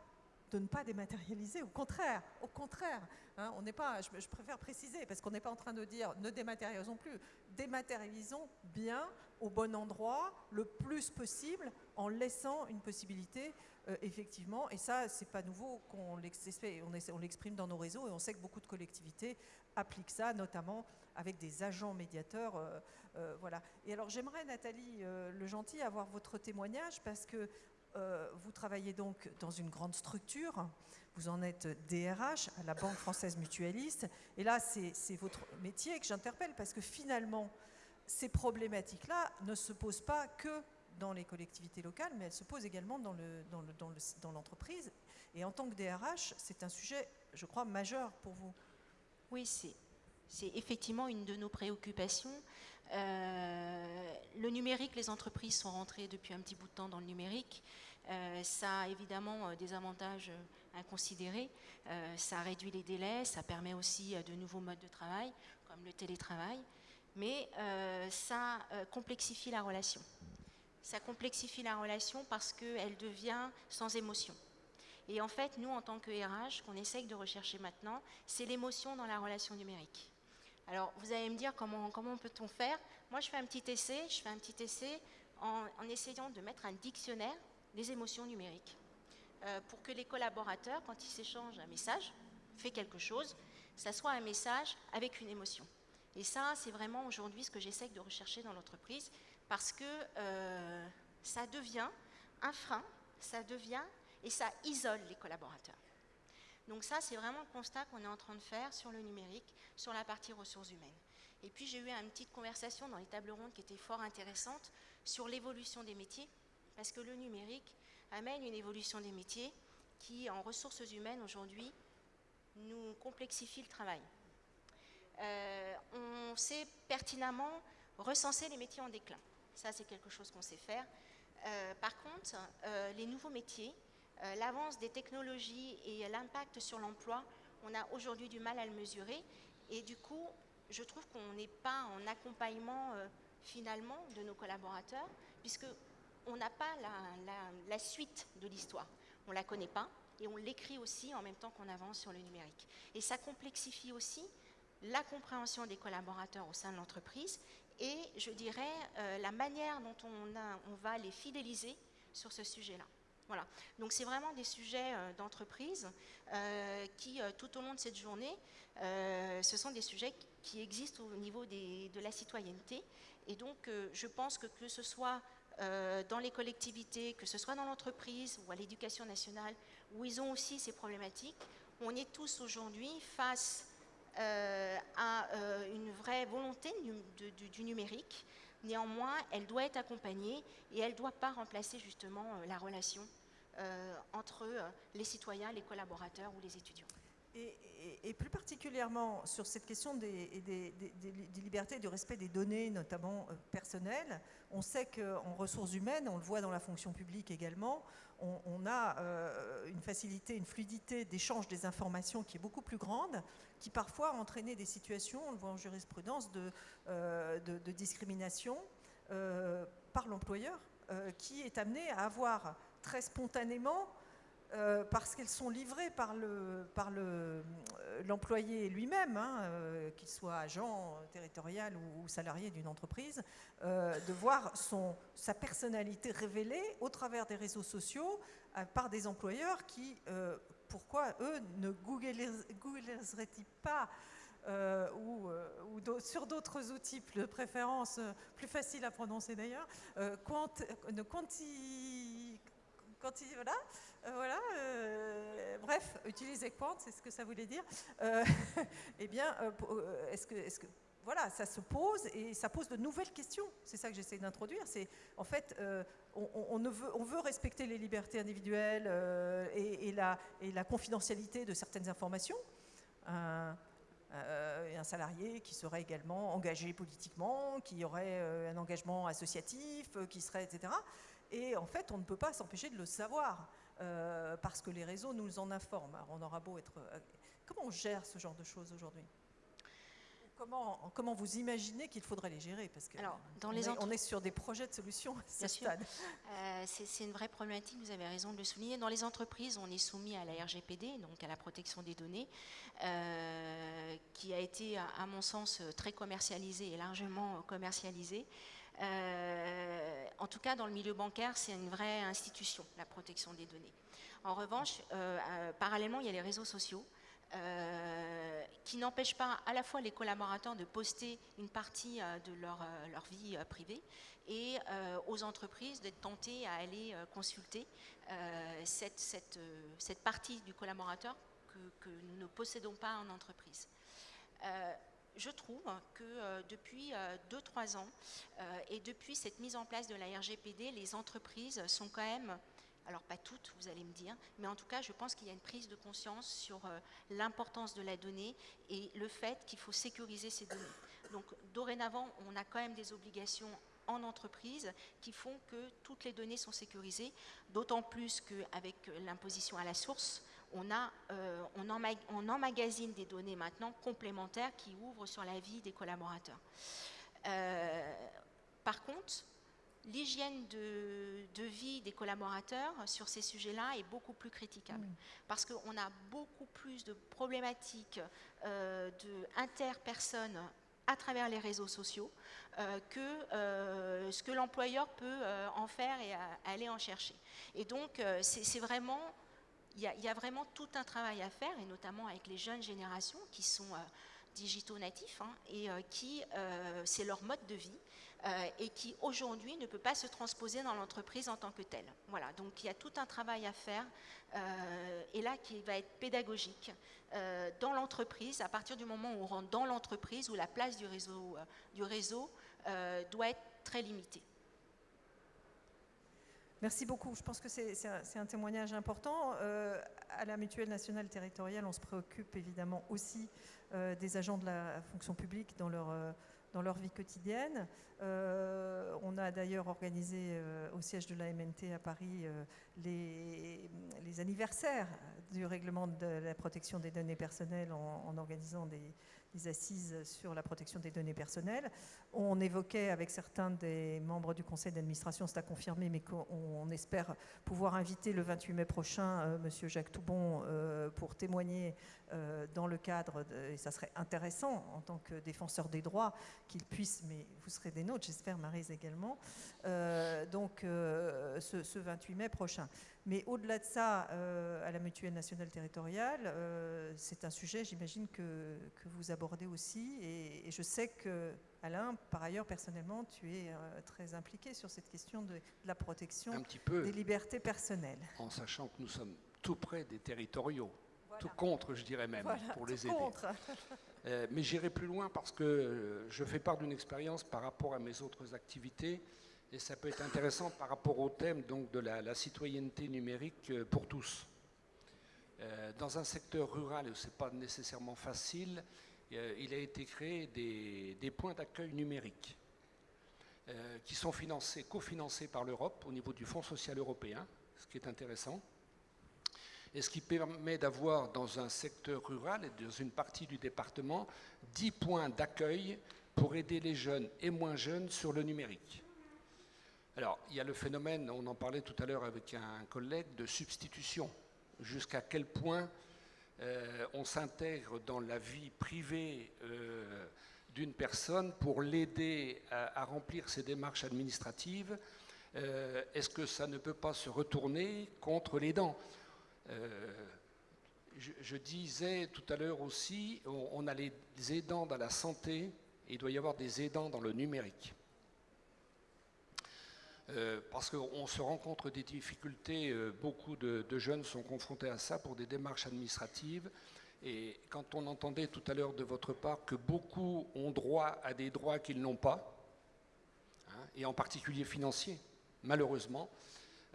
de ne pas dématérialiser. Au contraire, au contraire, hein, on n'est pas. Je, je préfère préciser parce qu'on n'est pas en train de dire ne dématérialisons plus. Dématérialisons bien au bon endroit, le plus possible, en laissant une possibilité euh, effectivement. Et ça, c'est pas nouveau qu'on l'exprime, dans nos réseaux et on sait que beaucoup de collectivités appliquent ça, notamment avec des agents médiateurs. euh, euh, voilà. Et alors, j'aimerais Nathalie Le Gentil avoir votre témoignage parce que euh, vous travaillez donc dans une grande structure, vous en êtes DRH à la Banque française mutualiste, et là c'est votre métier que j'interpelle parce que finalement ces problématiques-là ne se posent pas que dans les collectivités locales, mais elles se posent également dans le- dans le- dans le- dans l'entreprise. et en tant que DRH, c'est un sujet, je crois, majeur pour vous. Oui, c'est effectivement une de nos préoccupations. Euh, le numérique, les entreprises sont rentrées depuis un petit bout de temps dans le numérique. Euh, ça a évidemment euh, des avantages inconsidérés. Euh, ça réduit les délais, ça permet aussi de nouveaux modes de travail, comme le télétravail. Mais ça complexifie la relation. Ça complexifie la relation parce qu'elle devient sans émotion. Et en fait, nous, en tant que RH, qu'on essaye de rechercher maintenant, c'est l'émotion dans la relation numérique. Alors, vous allez me dire comment, peut-on faire? Moi, je fais un petit essai, je fais un petit essai en, essayant de mettre un dictionnaire des émotions numériques euh, pour que les collaborateurs, quand ils s'échangent un message, fait quelque chose, ça soit un message avec une émotion. Et ça, c'est vraiment aujourd'hui ce que j'essaye de rechercher dans l'entreprise parce que euh, ça devient un frein, ça devient et ça isole les collaborateurs. Donc ça, c'est vraiment le constat qu'on est en train de faire sur le numérique, sur la partie ressources humaines. Et puis j'ai eu une petite conversation dans les tables rondes qui était fort intéressante sur l'évolution des métiers, parce que le numérique amène une évolution des métiers qui, en ressources humaines aujourd'hui, nous complexifie le travail. Euh, on sait pertinemment recenser les métiers en déclin. Ça, c'est quelque chose qu'on sait faire. Euh, par contre, euh, les nouveaux métiers, l'avance des technologies et l'impact sur l'emploi, on a aujourd'hui du mal à le mesurer. Et du coup, je trouve qu'on n'est pas en accompagnement euh, finalement de nos collaborateurs, puisque on n'a pas la, suite de l'histoire. On ne la connaît pas et on l'écrit aussi en même temps qu'on avance sur le numérique. Et ça complexifie aussi la compréhension des collaborateurs au sein de l'entreprise et, je dirais, euh, la manière dont on, on va les fidéliser sur ce sujet-là. Voilà. Donc c'est vraiment des sujets euh, d'entreprise euh, qui, tout au long de cette journée, ce sont des sujets qui existent au niveau de la citoyenneté. Et donc je pense que que ce soit dans les collectivités, que ce soit dans l'entreprise ou à l'éducation nationale, où ils ont aussi ces problématiques, on est tous aujourd'hui face euh, euh, une vraie volonté du, numérique. Néanmoins, elle doit être accompagnée et elle ne doit pas remplacer justement euh, la relation entre les citoyens, les collaborateurs ou les étudiants. Et, plus particulièrement sur cette question des, libertés et du respect des données, notamment personnelles, on sait qu'en ressources humaines, on le voit dans la fonction publique également, on, a une facilité, une fluidité d'échange des informations qui est beaucoup plus grande qui parfois a entraîné des situations, on le voit en jurisprudence, de, euh, discrimination euh, par l'employeur, euh, qui est amené à avoir très spontanément, parce qu'elles sont livrées par l'employé le, lui-même, hein, qu'il soit agent territorial ou, salarié d'une entreprise, de voir son, sa personnalité révélée au travers des réseaux sociaux par des employeurs qui pourquoi eux ne googleraient-ils pas euh, ou, euh, sur d'autres outils de préférence euh, plus faciles à prononcer d'ailleurs, quant, quanti, quanti, voilà, voilà bref, utiliser quant, c'est ce que ça voulait dire. [laughs] eh bien, est-ce que, est-ce que voilà, ça se pose et ça pose de nouvelles questions. C'est ça que j'essaie d'introduire. C'est en fait, euh, on, veut, respecter les libertés individuelles euh, et, la, confidentialité de certaines informations. Euh, un, salarié qui serait également engagé politiquement, qui aurait un engagement associatif, qui serait, etc. Et en fait, on ne peut pas s'empêcher de le savoir parce que les réseaux nous en informent. on aura beau être... comment on gère ce genre de choses aujourd'hui? Comment, vous imaginez qu'il faudrait les gérer? Parce que Alors, dans on, les est, on, est, sur des projets de solutions à ce stade. Euh, c'est une vraie problématique, vous avez raison de le souligner. Dans les entreprises, on est soumis à la RGPD, donc à la protection des données, euh, qui a été, à mon sens, très commercialisée et largement commercialisée. Euh, en tout cas, dans le milieu bancaire, c'est une vraie institution, la protection des données. En revanche, parallèlement, il y a les réseaux sociaux. Euh, qui n'empêche pas à la fois les collaborateurs de poster une partie euh, de leur, euh, vie privée et aux entreprises d'être tentées à aller consulter cette, partie du collaborateur que, nous ne possédons pas en entreprise. Je trouve que depuis 2-3 ans et depuis cette mise en place de la RGPD, les entreprises sont quand même alors pas toutes, vous allez me dire, mais en tout cas, je pense qu'il y a une prise de conscience sur euh, l'importance de la donnée et le fait qu'il faut sécuriser ces données. Donc dorénavant, on a quand même des obligations en entreprise qui font que toutes les données sont sécurisées, d'autant plus qu'avec l'imposition à la source, on, a, euh, on, emmagasine des données maintenant complémentaires qui ouvrent sur la vie des collaborateurs. Euh, par contre, l'hygiène de, vie des collaborateurs sur ces sujets-là est beaucoup plus critiquable. Parce qu'on a beaucoup plus de problématiques euh, interpersonnes à travers les réseaux sociaux euh, que euh, ce que l'employeur peut euh, en faire et aller en chercher. Et donc, c'est vraiment, il y, a vraiment tout un travail à faire, et notamment avec les jeunes générations qui sont digitaux natifs hein, et qui, c'est leur mode de vie. Euh, et qui aujourd'hui ne peut pas se transposer dans l'entreprise en tant que telle. Voilà, donc il y a tout un travail à faire euh, et là qui va être pédagogique euh, dans l'entreprise à partir du moment où on rentre dans l'entreprise où la place du réseau, du réseau doit être très limitée. Merci beaucoup. Je pense que c'est un, témoignage important. à la Mutuelle nationale territoriale, on se préoccupe évidemment aussi des agents de la fonction publique dans leur dans leur vie quotidienne. Euh, on a d'ailleurs organisé euh, au siège de la MNT à Paris euh, les, anniversaires du règlement de la protection des données personnelles en, organisant des, les assises sur la protection des données personnelles. On évoquait avec certains des membres du conseil d'administration, c'est à confirmer, mais qu'on espère pouvoir inviter le 28 mai prochain euh, Monsieur Jacques Toubon euh, pour témoigner euh, dans le cadre, et ça serait intéressant en tant que défenseur des droits qu'il puisse, mais vous serez des nôtres, j'espère Marise également, donc ce, ce 28 mai prochain. Mais au-delà de ça, euh, à la mutuelle nationale territoriale, euh, c'est un sujet, j'imagine, que, vous abordez aussi. Et, je sais que, Alain, par ailleurs, personnellement, tu es euh, très impliqué sur cette question de, la protection des libertés personnelles. En sachant que nous sommes tout près des territoriaux. Tout contre, je dirais même, pour les aider. mais j'irai plus loin parce que je fais part d'une expérience par rapport à mes autres activités et ça peut être intéressant par rapport au thème de la, citoyenneté numérique euh, pour tous. Euh, dans un secteur rural où ce n'est pas nécessairement facile, euh, il a été créé des, points d'accueil numériques qui sont financés, cofinancés par l'Europe au niveau du Fonds social européen, ce qui est intéressant, et ce qui permet d'avoir dans un secteur rural et dans une partie du département 10 points d'accueil pour aider les jeunes et moins jeunes sur le numérique. Alors, il y a le phénomène, on en parlait tout à l'heure avec un collègue, de substitution. Jusqu'à quel point euh, on s'intègre dans la vie privée euh, d'une personne pour l'aider à, remplir ses démarches administratives? Euh, est-ce que ça ne peut pas se retourner contre les dents? Je, disais tout à l'heure aussi, on a les aidants dans la santé il doit y avoir des aidants dans le numérique. Euh, parce qu'on se rencontre des difficultés, euh, beaucoup de, jeunes sont confrontés à ça pour des démarches administratives. Et quand on entendait tout à l'heure de votre part que beaucoup ont droit à des droits qu'ils n'ont pas, hein, et en particulier financiers, malheureusement,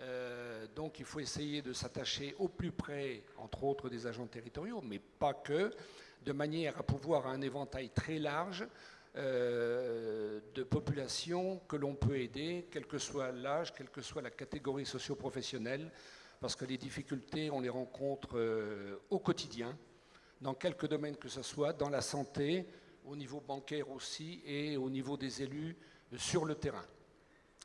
euh, donc il faut essayer de s'attacher au plus près, entre autres, des agents territoriaux, mais pas que, de manière à pouvoir un éventail très large euh, de population que l'on peut aider, quel que soit l'âge, quelle que soit la catégorie socio-professionnelle, parce que les difficultés, on les rencontre euh, au quotidien, dans quelques domaines que ce soit, dans la santé, au niveau bancaire aussi, et au niveau des élus euh, sur le terrain.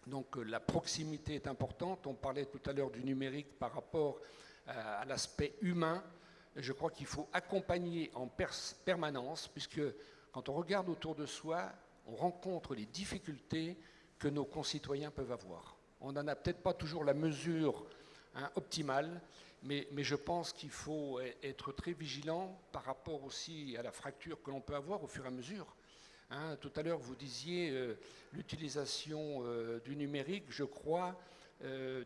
Donc la proximité est importante. On parlait tout à l'heure du numérique par rapport à, l'aspect humain. Je crois qu'il faut accompagner en permanence, puisque quand on regarde autour de soi, on rencontre les difficultés que nos concitoyens peuvent avoir. On n'en a peut-être pas toujours la mesure hein, optimale, mais, je pense qu'il faut e-, être très vigilant par rapport aussi à la fracture que l'on peut avoir au fur et à mesure. Hein. tout à l'heure, vous disiez euh, l'utilisation euh, du numérique, je crois. Euh,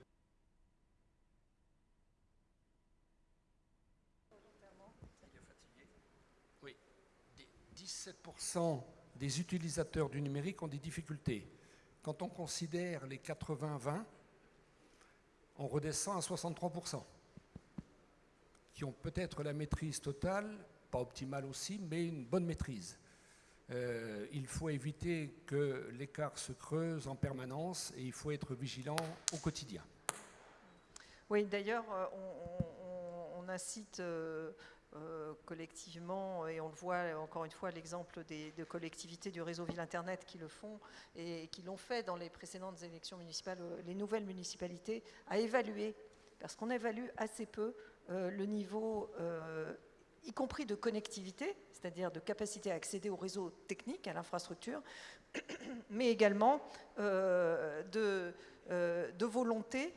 17% des utilisateurs du numérique ont des difficultés. Quand on considère les 80-20, on redescend à 63%, qui ont peut-être la maîtrise totale, pas optimale aussi, mais une bonne maîtrise. Euh, il faut éviter que l'écart se creuse en permanence et il faut être vigilant au quotidien. Oui, d'ailleurs, euh, on, incite euh, euh, collectivement, et on le voit encore une fois, l'exemple des, de collectivités du réseau Ville Internet qui le font et qui l'ont fait dans les précédentes élections municipales, euh, les nouvelles municipalités, à évaluer, parce qu'on évalue assez peu euh, le niveau, y compris de connectivité, c'est-à-dire de capacité à accéder au réseau technique, à l'infrastructure, [coughs] mais également de, de volonté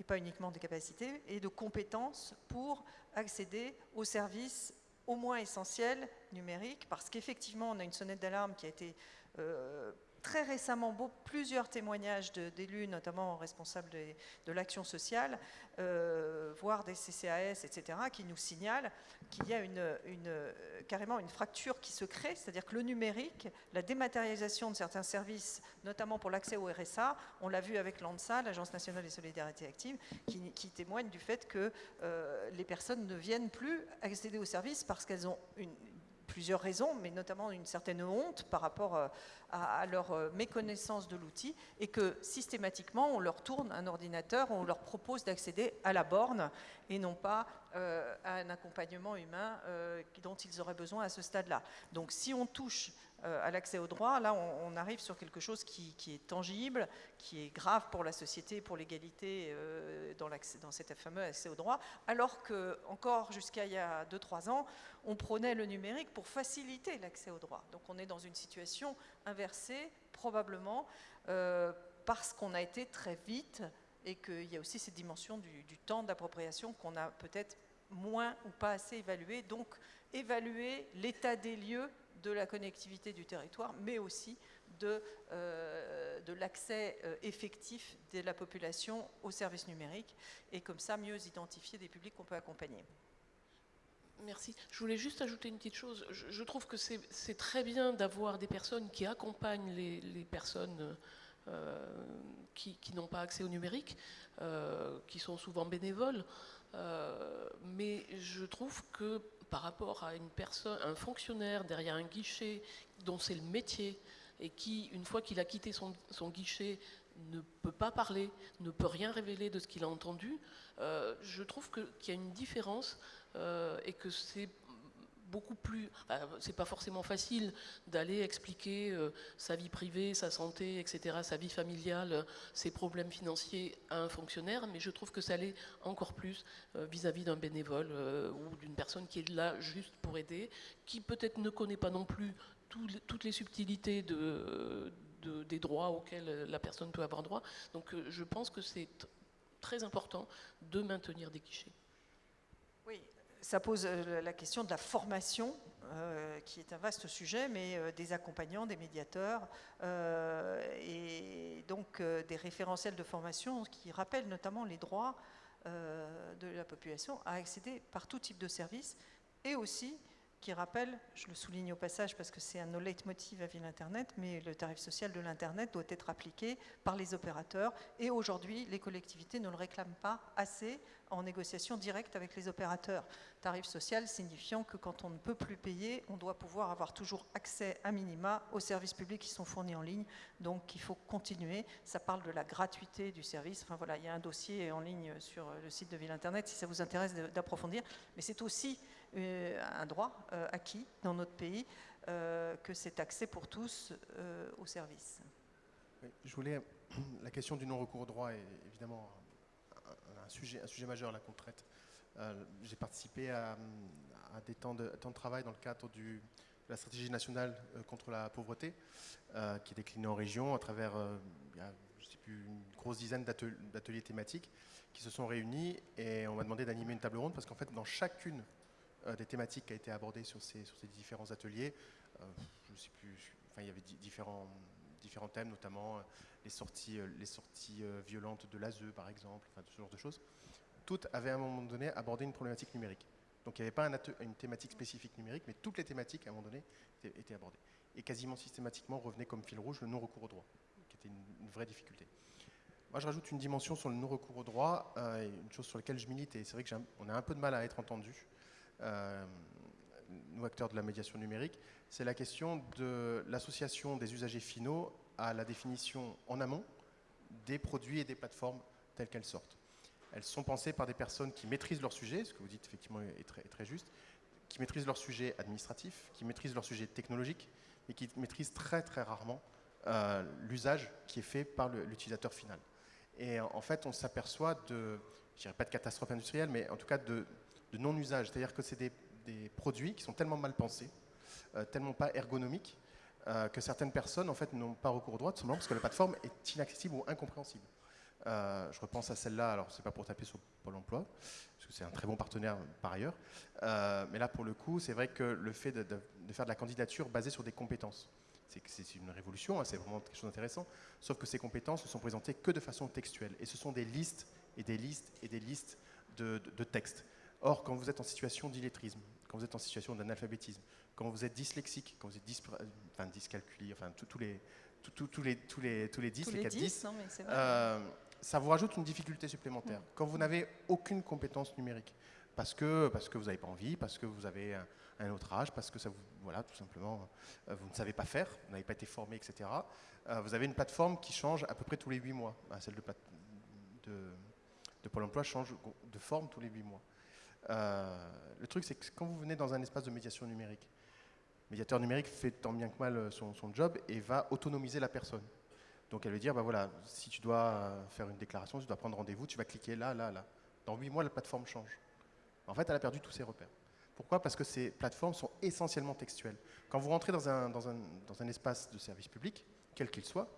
et pas uniquement des capacités, et de compétences pour accéder aux services au moins essentiels numériques, parce qu'effectivement, on a une sonnette d'alarme qui a été euh, très récemment plusieurs témoignages d'élus, notamment responsables de, l'action sociale, euh, voire des CCAS, etc., qui nous signalent qu'il y a carrément une fracture qui se crée, c'est-à-dire que le numérique, la dématérialisation de certains services, notamment pour l'accès au RSA, on l'a vu avec l'ANSA, l'Agence nationale des solidarités actives, qui, qui témoigne du fait que euh, les personnes ne viennent plus accéder aux services parce qu'elles ont une plusieurs raisons, mais notamment une certaine honte par rapport euh, à, leur euh, méconnaissance de l'outil, et que systématiquement, on leur tourne un ordinateur, on leur propose d'accéder à la borne, et non pas euh, à un accompagnement humain dont ils auraient besoin à ce stade-là. Donc si on touche à l'accès au droit, là on, arrive sur quelque chose qui, est tangible, qui est grave pour la société, pour l'égalité euh, dans, cet fameux accès au droit, alors que encore jusqu'à il y a 2-3 ans, on prônait le numérique pour faciliter l'accès au droit. Donc on est dans une situation inversée, probablement, euh, parce qu'on a été très vite et qu'il y a aussi cette dimension du, du temps d'appropriation qu'on a peut-être moins ou pas assez évalué. Donc évaluer l'état des lieux de la connectivité du territoire, mais aussi de, euh, de l'accès euh, effectif de la population aux services numériques et comme ça mieux identifier des publics qu'on peut accompagner. Merci. Je voulais juste ajouter une petite chose. Je, trouve que c'est très bien d'avoir des personnes qui accompagnent les, les personnes euh, qui, qui n'ont pas accès au numérique, qui sont souvent bénévoles. Mais je trouve que par rapport à une personne, un fonctionnaire derrière un guichet dont c'est le métier et qui, une fois qu'il a quitté son, guichet, ne peut pas parler, ne peut rien révéler de ce qu'il a entendu, euh, je trouve qu'il y a une différence euh, et que c'est beaucoup plus. enfin, c'est pas forcément facile d'aller expliquer euh, sa vie privée, sa santé, etc., sa vie familiale, euh, ses problèmes financiers à un fonctionnaire, mais je trouve que ça l'est encore plus euh, vis-à-vis d'un bénévole ou d'une personne qui est là juste pour aider, qui peut-être ne connaît pas non plus toutes les subtilités de, de- des droits auxquels la personne peut avoir droit. Donc je pense que c'est très important de maintenir des guichets. Oui, ça pose euh, la question de la formation, euh, qui est un vaste sujet, mais euh, des accompagnants, des médiateurs, et donc des référentiels de formation qui rappellent notamment les droits de la population à accéder par tout type de service, et aussi qui rappelle, je le souligne au passage parce que c'est un no leitmotiv à Ville Internet, mais le tarif social de l'Internet doit être appliqué par les opérateurs, et aujourd'hui, les collectivités ne le réclament pas assez en négociation directe avec les opérateurs. Tarif social signifiant que quand on ne peut plus payer, on doit pouvoir avoir toujours accès à minima aux services publics qui sont fournis en ligne. Donc il faut continuer. Ça parle de la gratuité du service. Enfin voilà, il y a un dossier en ligne sur le site de Ville Internet si ça vous intéresse de- d'approfondir. Mais c'est aussi un droit euh, acquis dans notre pays euh, que cet accès pour tous euh, aux services. Je voulais. [clears throat] La question du non-recours au droit est évidemment un, sujet, un sujet majeur là qu'on traite. J'ai participé à, des temps de, temps de travail dans le cadre de la stratégie nationale contre la pauvreté, qui est déclinée en région à travers euh, sais plus, une grosse dizaine d'atel- d'ateliers thématiques qui se sont réunis et on m'a demandé d'animer une table ronde parce qu'en fait, dans chacune des thématiques qui a été abordée sur ces, différents ateliers, euh, il y avait di- différents, thèmes, notamment euh, les sorties, euh, euh, violentes de l'ASE, par exemple, ce genre de choses. Toutes avaient à un moment donné abordé une problématique numérique. Donc il n'y avait pas une thématique spécifique numérique, mais toutes les thématiques, à un moment donné, étaient, abordées. Et quasiment systématiquement revenait comme fil rouge le non-recours au droit, qui était une, vraie difficulté. Moi, je rajoute une dimension sur le non-recours au droit, euh, une chose sur laquelle je milite, et c'est vrai qu'on a un peu de mal à être entendu, euh, nous acteurs de la médiation numérique, c'est la question de l'association des usagers finaux à la définition en amont des produits et des plateformes telles qu'elles sortent. Elles sont pensées par des personnes qui maîtrisent leur sujet, ce que vous dites effectivement est très, juste, qui maîtrisent leur sujet administratif, qui maîtrisent leur sujet technologique, mais qui maîtrisent très très rarement euh, l'usage qui est fait par l'utilisateur final. Et en fait, on s'aperçoit de, je dirais pas de catastrophe industrielle, mais en tout cas de, non-usage. C'est-à-dire que c'est des, produits qui sont tellement mal pensés, euh, tellement pas ergonomiques, euh, que certaines personnes en fait n'ont pas recours au droit, tout simplement parce que la plateforme est inaccessible ou incompréhensible. Euh, je repense à celle-là, alors c'est pas pour taper sur Pôle emploi, parce que c'est un très bon partenaire par ailleurs, mais là pour le coup, c'est vrai que le fait de, faire de la candidature basée sur des compétences, c'est une révolution, hein, c'est vraiment quelque chose d'intéressant, sauf que ces compétences ne sont présentées que de façon textuelle, et ce sont des listes et des listes et des listes de textes. Or, quand vous êtes en situation d'illettrisme, quand vous êtes en situation d'analphabétisme, quand vous êtes dyslexique, quand vous êtes dyspra- enfin, dyscalculie, enfin tous les, tous- les, tous les, tous les 10, Tous les les 4 10, 10, non, mais c'est vrai. euh, ça vous rajoute une difficulté supplémentaire. Quand vous n'avez aucune compétence numérique, parce que, parce que vous n'avez pas envie, parce que vous avez un, un, autre âge, parce que ça vous, voilà, tout simplement, vous ne savez pas faire, vous n'avez pas été formé, etc. vous avez une plateforme qui change à peu près tous les huit mois. Bah, celle de, de, de Pôle emploi change de forme tous les huit mois. Le truc, c'est que quand vous venez dans un espace de médiation numérique, médiateur numérique fait tant bien que mal son, son job et va autonomiser la personne. Donc elle veut dire, bah voilà, si tu dois faire une déclaration, tu dois prendre rendez-vous, tu vas cliquer là, là, là. Dans huit mois, la plateforme change. En fait, elle a perdu tous ses repères. Pourquoi? Parce que ces plateformes sont essentiellement textuelles. Quand vous rentrez dans un, dans un espace de service public, quel qu'il soit,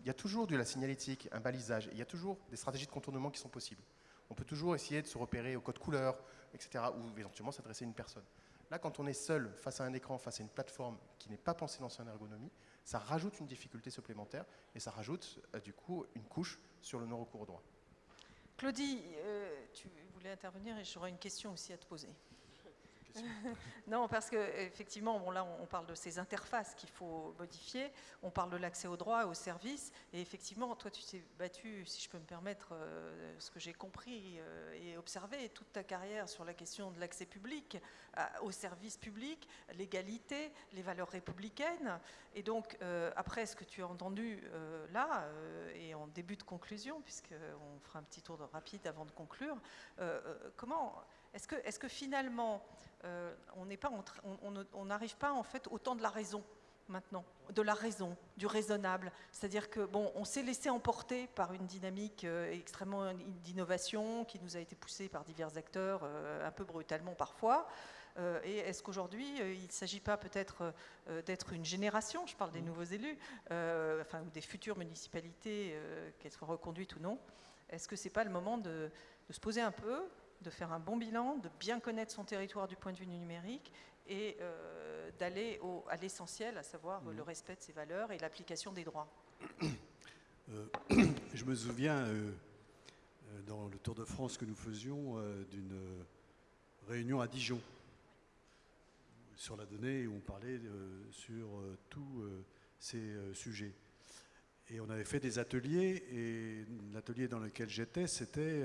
il y a toujours de la signalétique, un balisage, il y a toujours des stratégies de contournement qui sont possibles. On peut toujours essayer de se repérer au code couleur, etc., ou éventuellement s'adresser à une personne. Là, quand on est seul face à un écran, face à une plateforme qui n'est pas pensée dans son ergonomie, ça rajoute une difficulté supplémentaire et ça rajoute euh, du coup une couche sur le non-recours droit. Claudie, euh, tu voulais intervenir et j'aurais une question aussi à te poser. [laughs] non, parce qu'effectivement, bon, là, on parle de ces interfaces qu'il faut modifier, on parle de l'accès aux droits, aux services, et effectivement, toi, tu t'es battu, si je peux me permettre, euh, ce que j'ai compris euh, et observé toute ta carrière sur la question de l'accès public, aux services publics, l'égalité, les valeurs républicaines, et donc, euh, après ce que tu as entendu là, et en début de conclusion, puisqu'on fera un petit tour de rapide avant de conclure, comment est-ce que, est que, finalement, euh, on n'arrive pas, en fait au temps de la raison maintenant, de la raison, du raisonnable? C'est-à-dire que bon, on s'est laissé emporter par une dynamique euh, extrêmement d'innovation qui nous a été poussée par divers acteurs, euh, un peu brutalement parfois. et est-ce qu'aujourd'hui, il ne s'agit pas peut-être d'être une génération, je parle des mmh. nouveaux élus, enfin, ou des futures municipalités, qu'elles soient reconduites ou non, est-ce que ce n'est pas le moment de, de se poser un peu, de faire un bon bilan, de bien connaître son territoire du point de vue numérique et euh, d'aller à l'essentiel, à savoir le respect de ses valeurs et l'application des droits. [coughs] Euh, [coughs] je me souviens, euh, dans le Tour de France que nous faisions, d'une réunion à Dijon sur la donnée où on parlait sur tous ces sujets. Et on avait fait des ateliers, et l'atelier dans lequel j'étais, c'était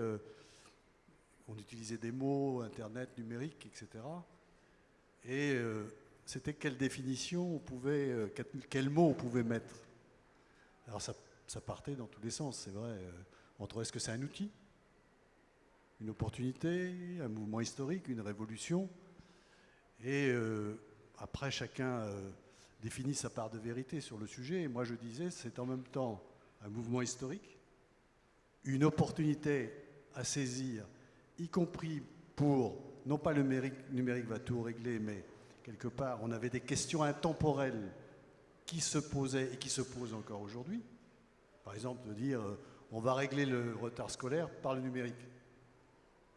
on utilisait des mots, Internet, numérique, etc. Et euh, c'était quelle définition on pouvait, euh, quel, on pouvait mettre? Alors ça, partait dans tous les sens, c'est vrai. Euh, entre est-ce que c'est un outil, une opportunité, un mouvement historique, une révolution Et après, chacun définit sa part de vérité sur le sujet. Et moi, je disais, c'est en même temps un mouvement historique, une opportunité à saisir y compris pour, non pas le numérique, va tout régler, mais quelque part, on avait des questions intemporelles qui se posaient et qui se posent encore aujourd'hui. Par exemple, de dire euh, on va régler le retard scolaire par le numérique.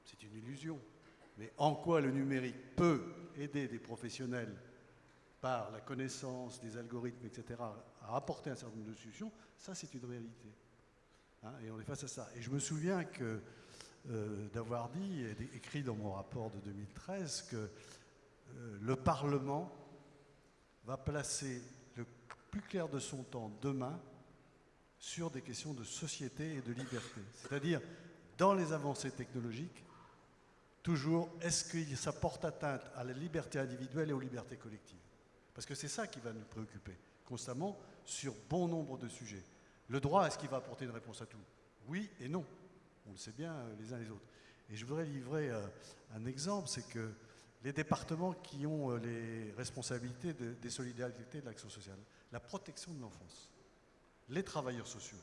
C'est une illusion. Mais en quoi le numérique peut aider des professionnels par la connaissance des algorithmes, etc., à apporter un certain nombre de solutions, ça c'est une réalité. Hein, et on est face à ça. Et je me souviens que euh, d'avoir dit, et écrit dans mon rapport de 2013, que euh, le Parlement va placer le plus clair de son temps demain sur des questions de société et de liberté. C'est-à-dire, dans les avancées technologiques, toujours, est-ce que ça porte atteinte à la liberté individuelle et aux libertés collectives? Parce que c'est ça qui va nous préoccuper constamment sur bon nombre de sujets. Le droit, est-ce qu'il va apporter une réponse à tout? Oui et non. On le sait bien euh, les uns les autres. Et je voudrais livrer euh, un exemple, c'est que les départements qui ont euh, les responsabilités des solidarités de l'action sociale, la protection de l'enfance, les travailleurs sociaux,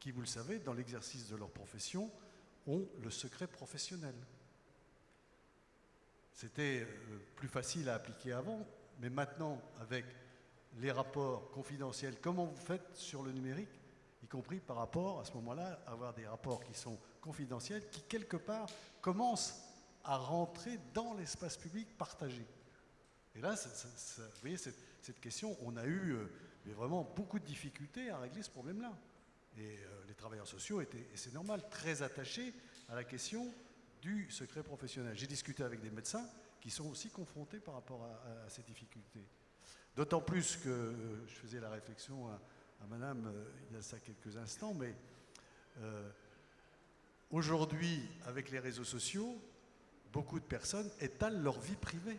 qui, vous le savez, dans l'exercice de leur profession, ont le secret professionnel. C'était plus facile à appliquer avant, mais maintenant, avec les rapports confidentiels, comment vous faites sur le numérique y compris par rapport à ce moment-là, avoir des rapports qui sont confidentiels, qui quelque part commencent à rentrer dans l'espace public partagé. Et là, vous voyez, cette, question, on a eu euh, vraiment beaucoup de difficultés à régler ce problème-là. Et euh, les travailleurs sociaux étaient, et c'est normal, très attachés à la question du secret professionnel. J'ai discuté avec des médecins qui sont aussi confrontés par rapport à, ces difficultés. D'autant plus que euh, je faisais la réflexion madame euh, il y a ça quelques instants, mais euh, aujourd'hui, avec les réseaux sociaux, beaucoup de personnes étalent leur vie privée.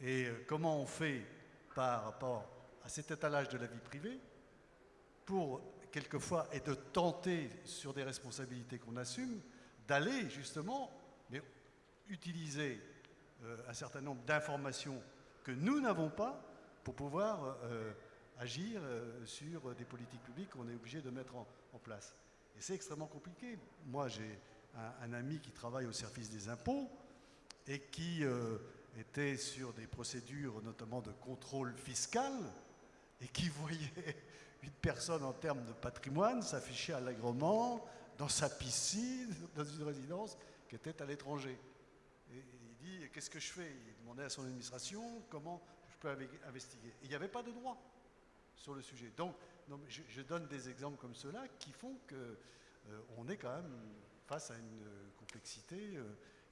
Et euh, comment on fait par rapport à cet étalage de la vie privée pour, quelquefois, et de tenter sur des responsabilités qu'on assume, d'aller justement utiliser un certain nombre d'informations que nous n'avons pas pour pouvoir agir sur des politiques publiques qu'on est obligé de mettre en, place. Et c'est extrêmement compliqué. Moi, j'ai un, ami qui travaille au service des impôts et qui était sur des procédures notamment de contrôle fiscal et qui [laughs] voyait une personne en termes de patrimoine s'afficher allègrement dans sa piscine, [laughs] dans une résidence qui était à l'étranger. Et il dit, qu'est-ce que je fais? Il demandait à son administration comment je peux investiguer? il n'y avait pas de droit sur le sujet. Donc, je, donne des exemples comme ceux-là qui font qu'on euh, est quand même face à une complexité. Euh,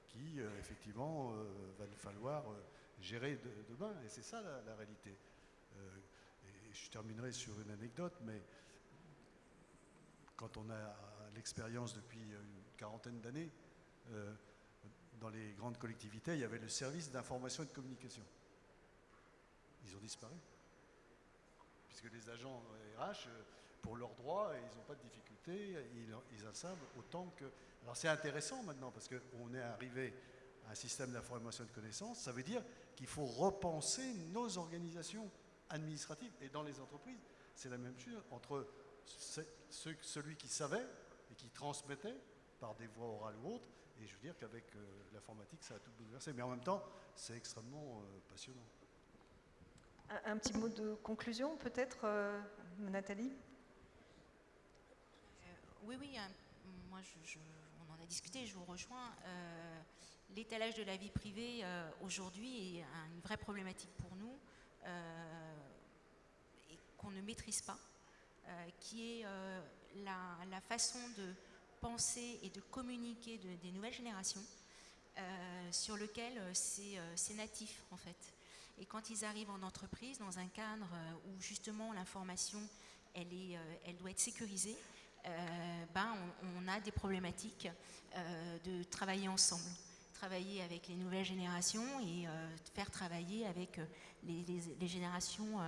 qui, euh, effectivement, euh, va nous falloir euh, gérer demain. Et c'est ça la, réalité. et je terminerai sur une anecdote, mais quand on a l'expérience depuis une quarantaine d'années, dans les grandes collectivités, il y avait le service d'information et de communication. Ils ont disparu. Puisque les agents RH, pour leurs droits, ils n'ont pas de difficultés, ils, ils en savent autant que alors c'est intéressant maintenant parce qu'on est arrivé à un système d'information et de connaissances. Ça veut dire qu'il faut repenser nos organisations administratives. Et dans les entreprises, c'est la même chose entre celui qui savait et qui transmettait par des voies orales ou autres. Et je veux dire qu'avec euh, l'informatique, ça a tout bouleversé. Mais en même temps, c'est extrêmement euh, passionnant. Un, petit mot de conclusion, peut-être, euh, Nathalie? Oui, oui. moi, je discuter, je vous rejoins. Euh, l'étalage de la vie privée euh, aujourd'hui est une vraie problématique pour nous euh, qu'on ne maîtrise pas, qui est la, façon de penser et de communiquer des nouvelles générations sur lequel c'est natif en fait. Et quand ils arrivent en entreprise, dans un cadre où justement l'information, elle, est, elle doit être sécurisée, euh, ben, on, a des problématiques euh, de travailler ensemble travailler avec les nouvelles générations et euh, faire travailler avec les, générations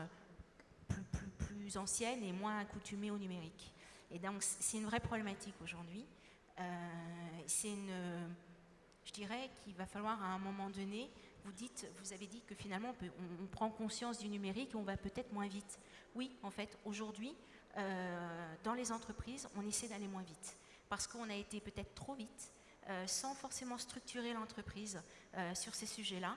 plus, plus, anciennes et moins accoutumées au numérique. Et donc c'est une vraie problématique aujourd'hui. c'est une, je dirais qu'il va falloir à un moment donné, vous avez dit que finalement on prend conscience du numérique et on va peut-être moins vite. Oui, en fait, aujourd'hui, euh, dans les entreprises, on essaie d'aller moins vite parce qu'on a été peut-être trop vite, euh, sans forcément structurer l'entreprise euh, sur ces sujets-là,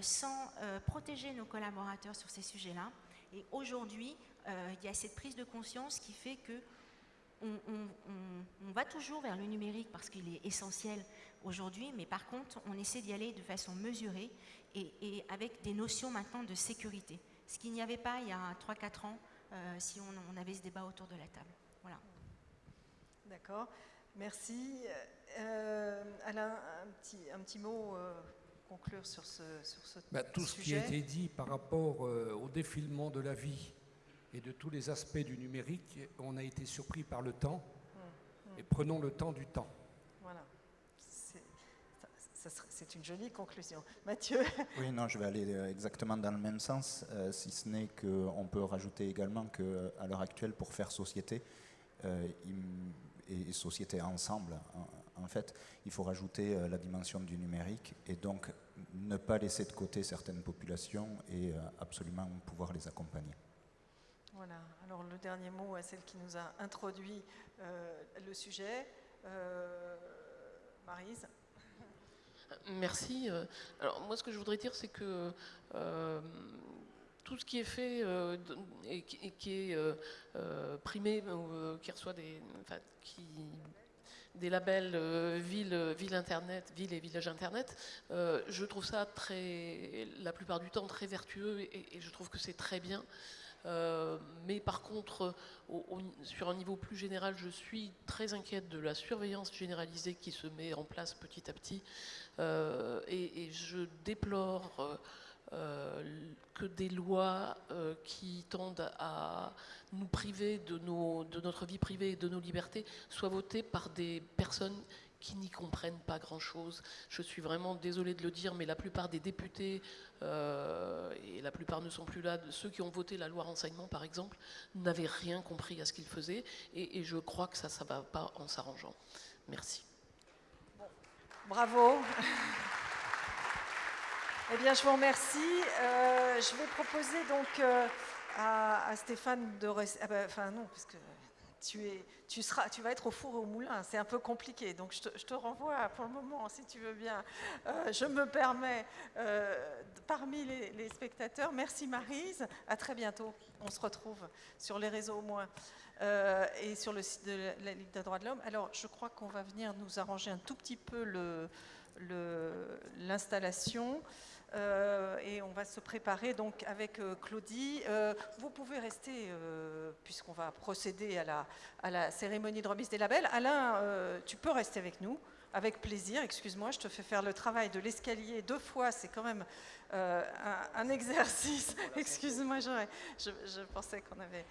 sans protéger nos collaborateurs sur ces sujets-là. Et aujourd'hui, il y a cette prise de conscience qui fait que on, va toujours vers le numérique parce qu'il est essentiel aujourd'hui, mais par contre, on essaie d'y aller de façon mesurée et, et, avec des notions maintenant de sécurité. Ce qu'il n'y avait pas il y a 3-4 ans, euh, si on, avait ce débat autour de la table. Voilà. D'accord, merci. Euh, Alain, un petit, un petit mot euh, conclure sur ce, sur ce bah, tout ce qui a été dit par rapport au défilement de la vie et de tous les aspects du numérique, on a été surpris par le temps. Et prenons le temps du temps. c'est une jolie conclusion. Mathieu? Oui, non, je vais aller euh, exactement dans le même sens, euh, si ce n'est qu'on peut rajouter également qu'à l'heure actuelle, pour faire société, euh, et société ensemble, en, fait, il faut rajouter la dimension du numérique et donc ne pas laisser de côté certaines populations et absolument pouvoir les accompagner. Voilà, alors le dernier mot à celle qui nous a introduit le sujet. Marise Merci. Euh, alors moi, ce que je voudrais dire, c'est que euh, tout ce qui est fait euh, et, qui, est primé, qui reçoit des, qui, des labels ville, ville internet, ville et village internet, je trouve ça très, la plupart du temps très vertueux et je trouve que c'est très bien. Euh, mais par contre, sur un niveau plus général, je suis très inquiète de la surveillance généralisée qui se met en place petit à petit. Euh, et, je déplore euh, que des lois qui tendent à nous priver de notre vie privée et de nos libertés soient votées par des personnes qui n'y comprennent pas grand-chose. Je suis vraiment désolée de le dire, mais la plupart des députés, euh, et la plupart ne sont plus là, ceux qui ont voté la loi renseignement par exemple, n'avaient rien compris à ce qu'ils faisaient, et, je crois que ça, ça ne va pas en s'arrangeant. Merci. Bravo. [laughs] Eh bien, je vous remercie. Euh, je vais proposer donc euh, à, à Stéphane de. Ah ben, enfin, non, parce que tu, es, tu, seras, tu vas être au four et au moulin. C'est un peu compliqué. Donc, je te, renvoie pour le moment, si tu veux bien. Euh, je me permets, euh, parmi les, spectateurs, merci Marise. À très bientôt. On se retrouve sur les réseaux au moins. Euh, et sur le site de la Ligue des droits de l'homme. Alors, je crois qu'on va venir nous arranger un tout petit peu l'installation. Euh, et on va se préparer donc avec euh, Claudie. Euh, vous pouvez rester, puisqu'on va procéder à la, à la cérémonie de remise des labels. Alain, tu peux rester avec nous, avec plaisir. Excuse-moi, je te fais faire le travail de l'escalier deux fois. C'est quand même un, un [laughs] exercice. Excuse-moi, je, je pensais qu'on avait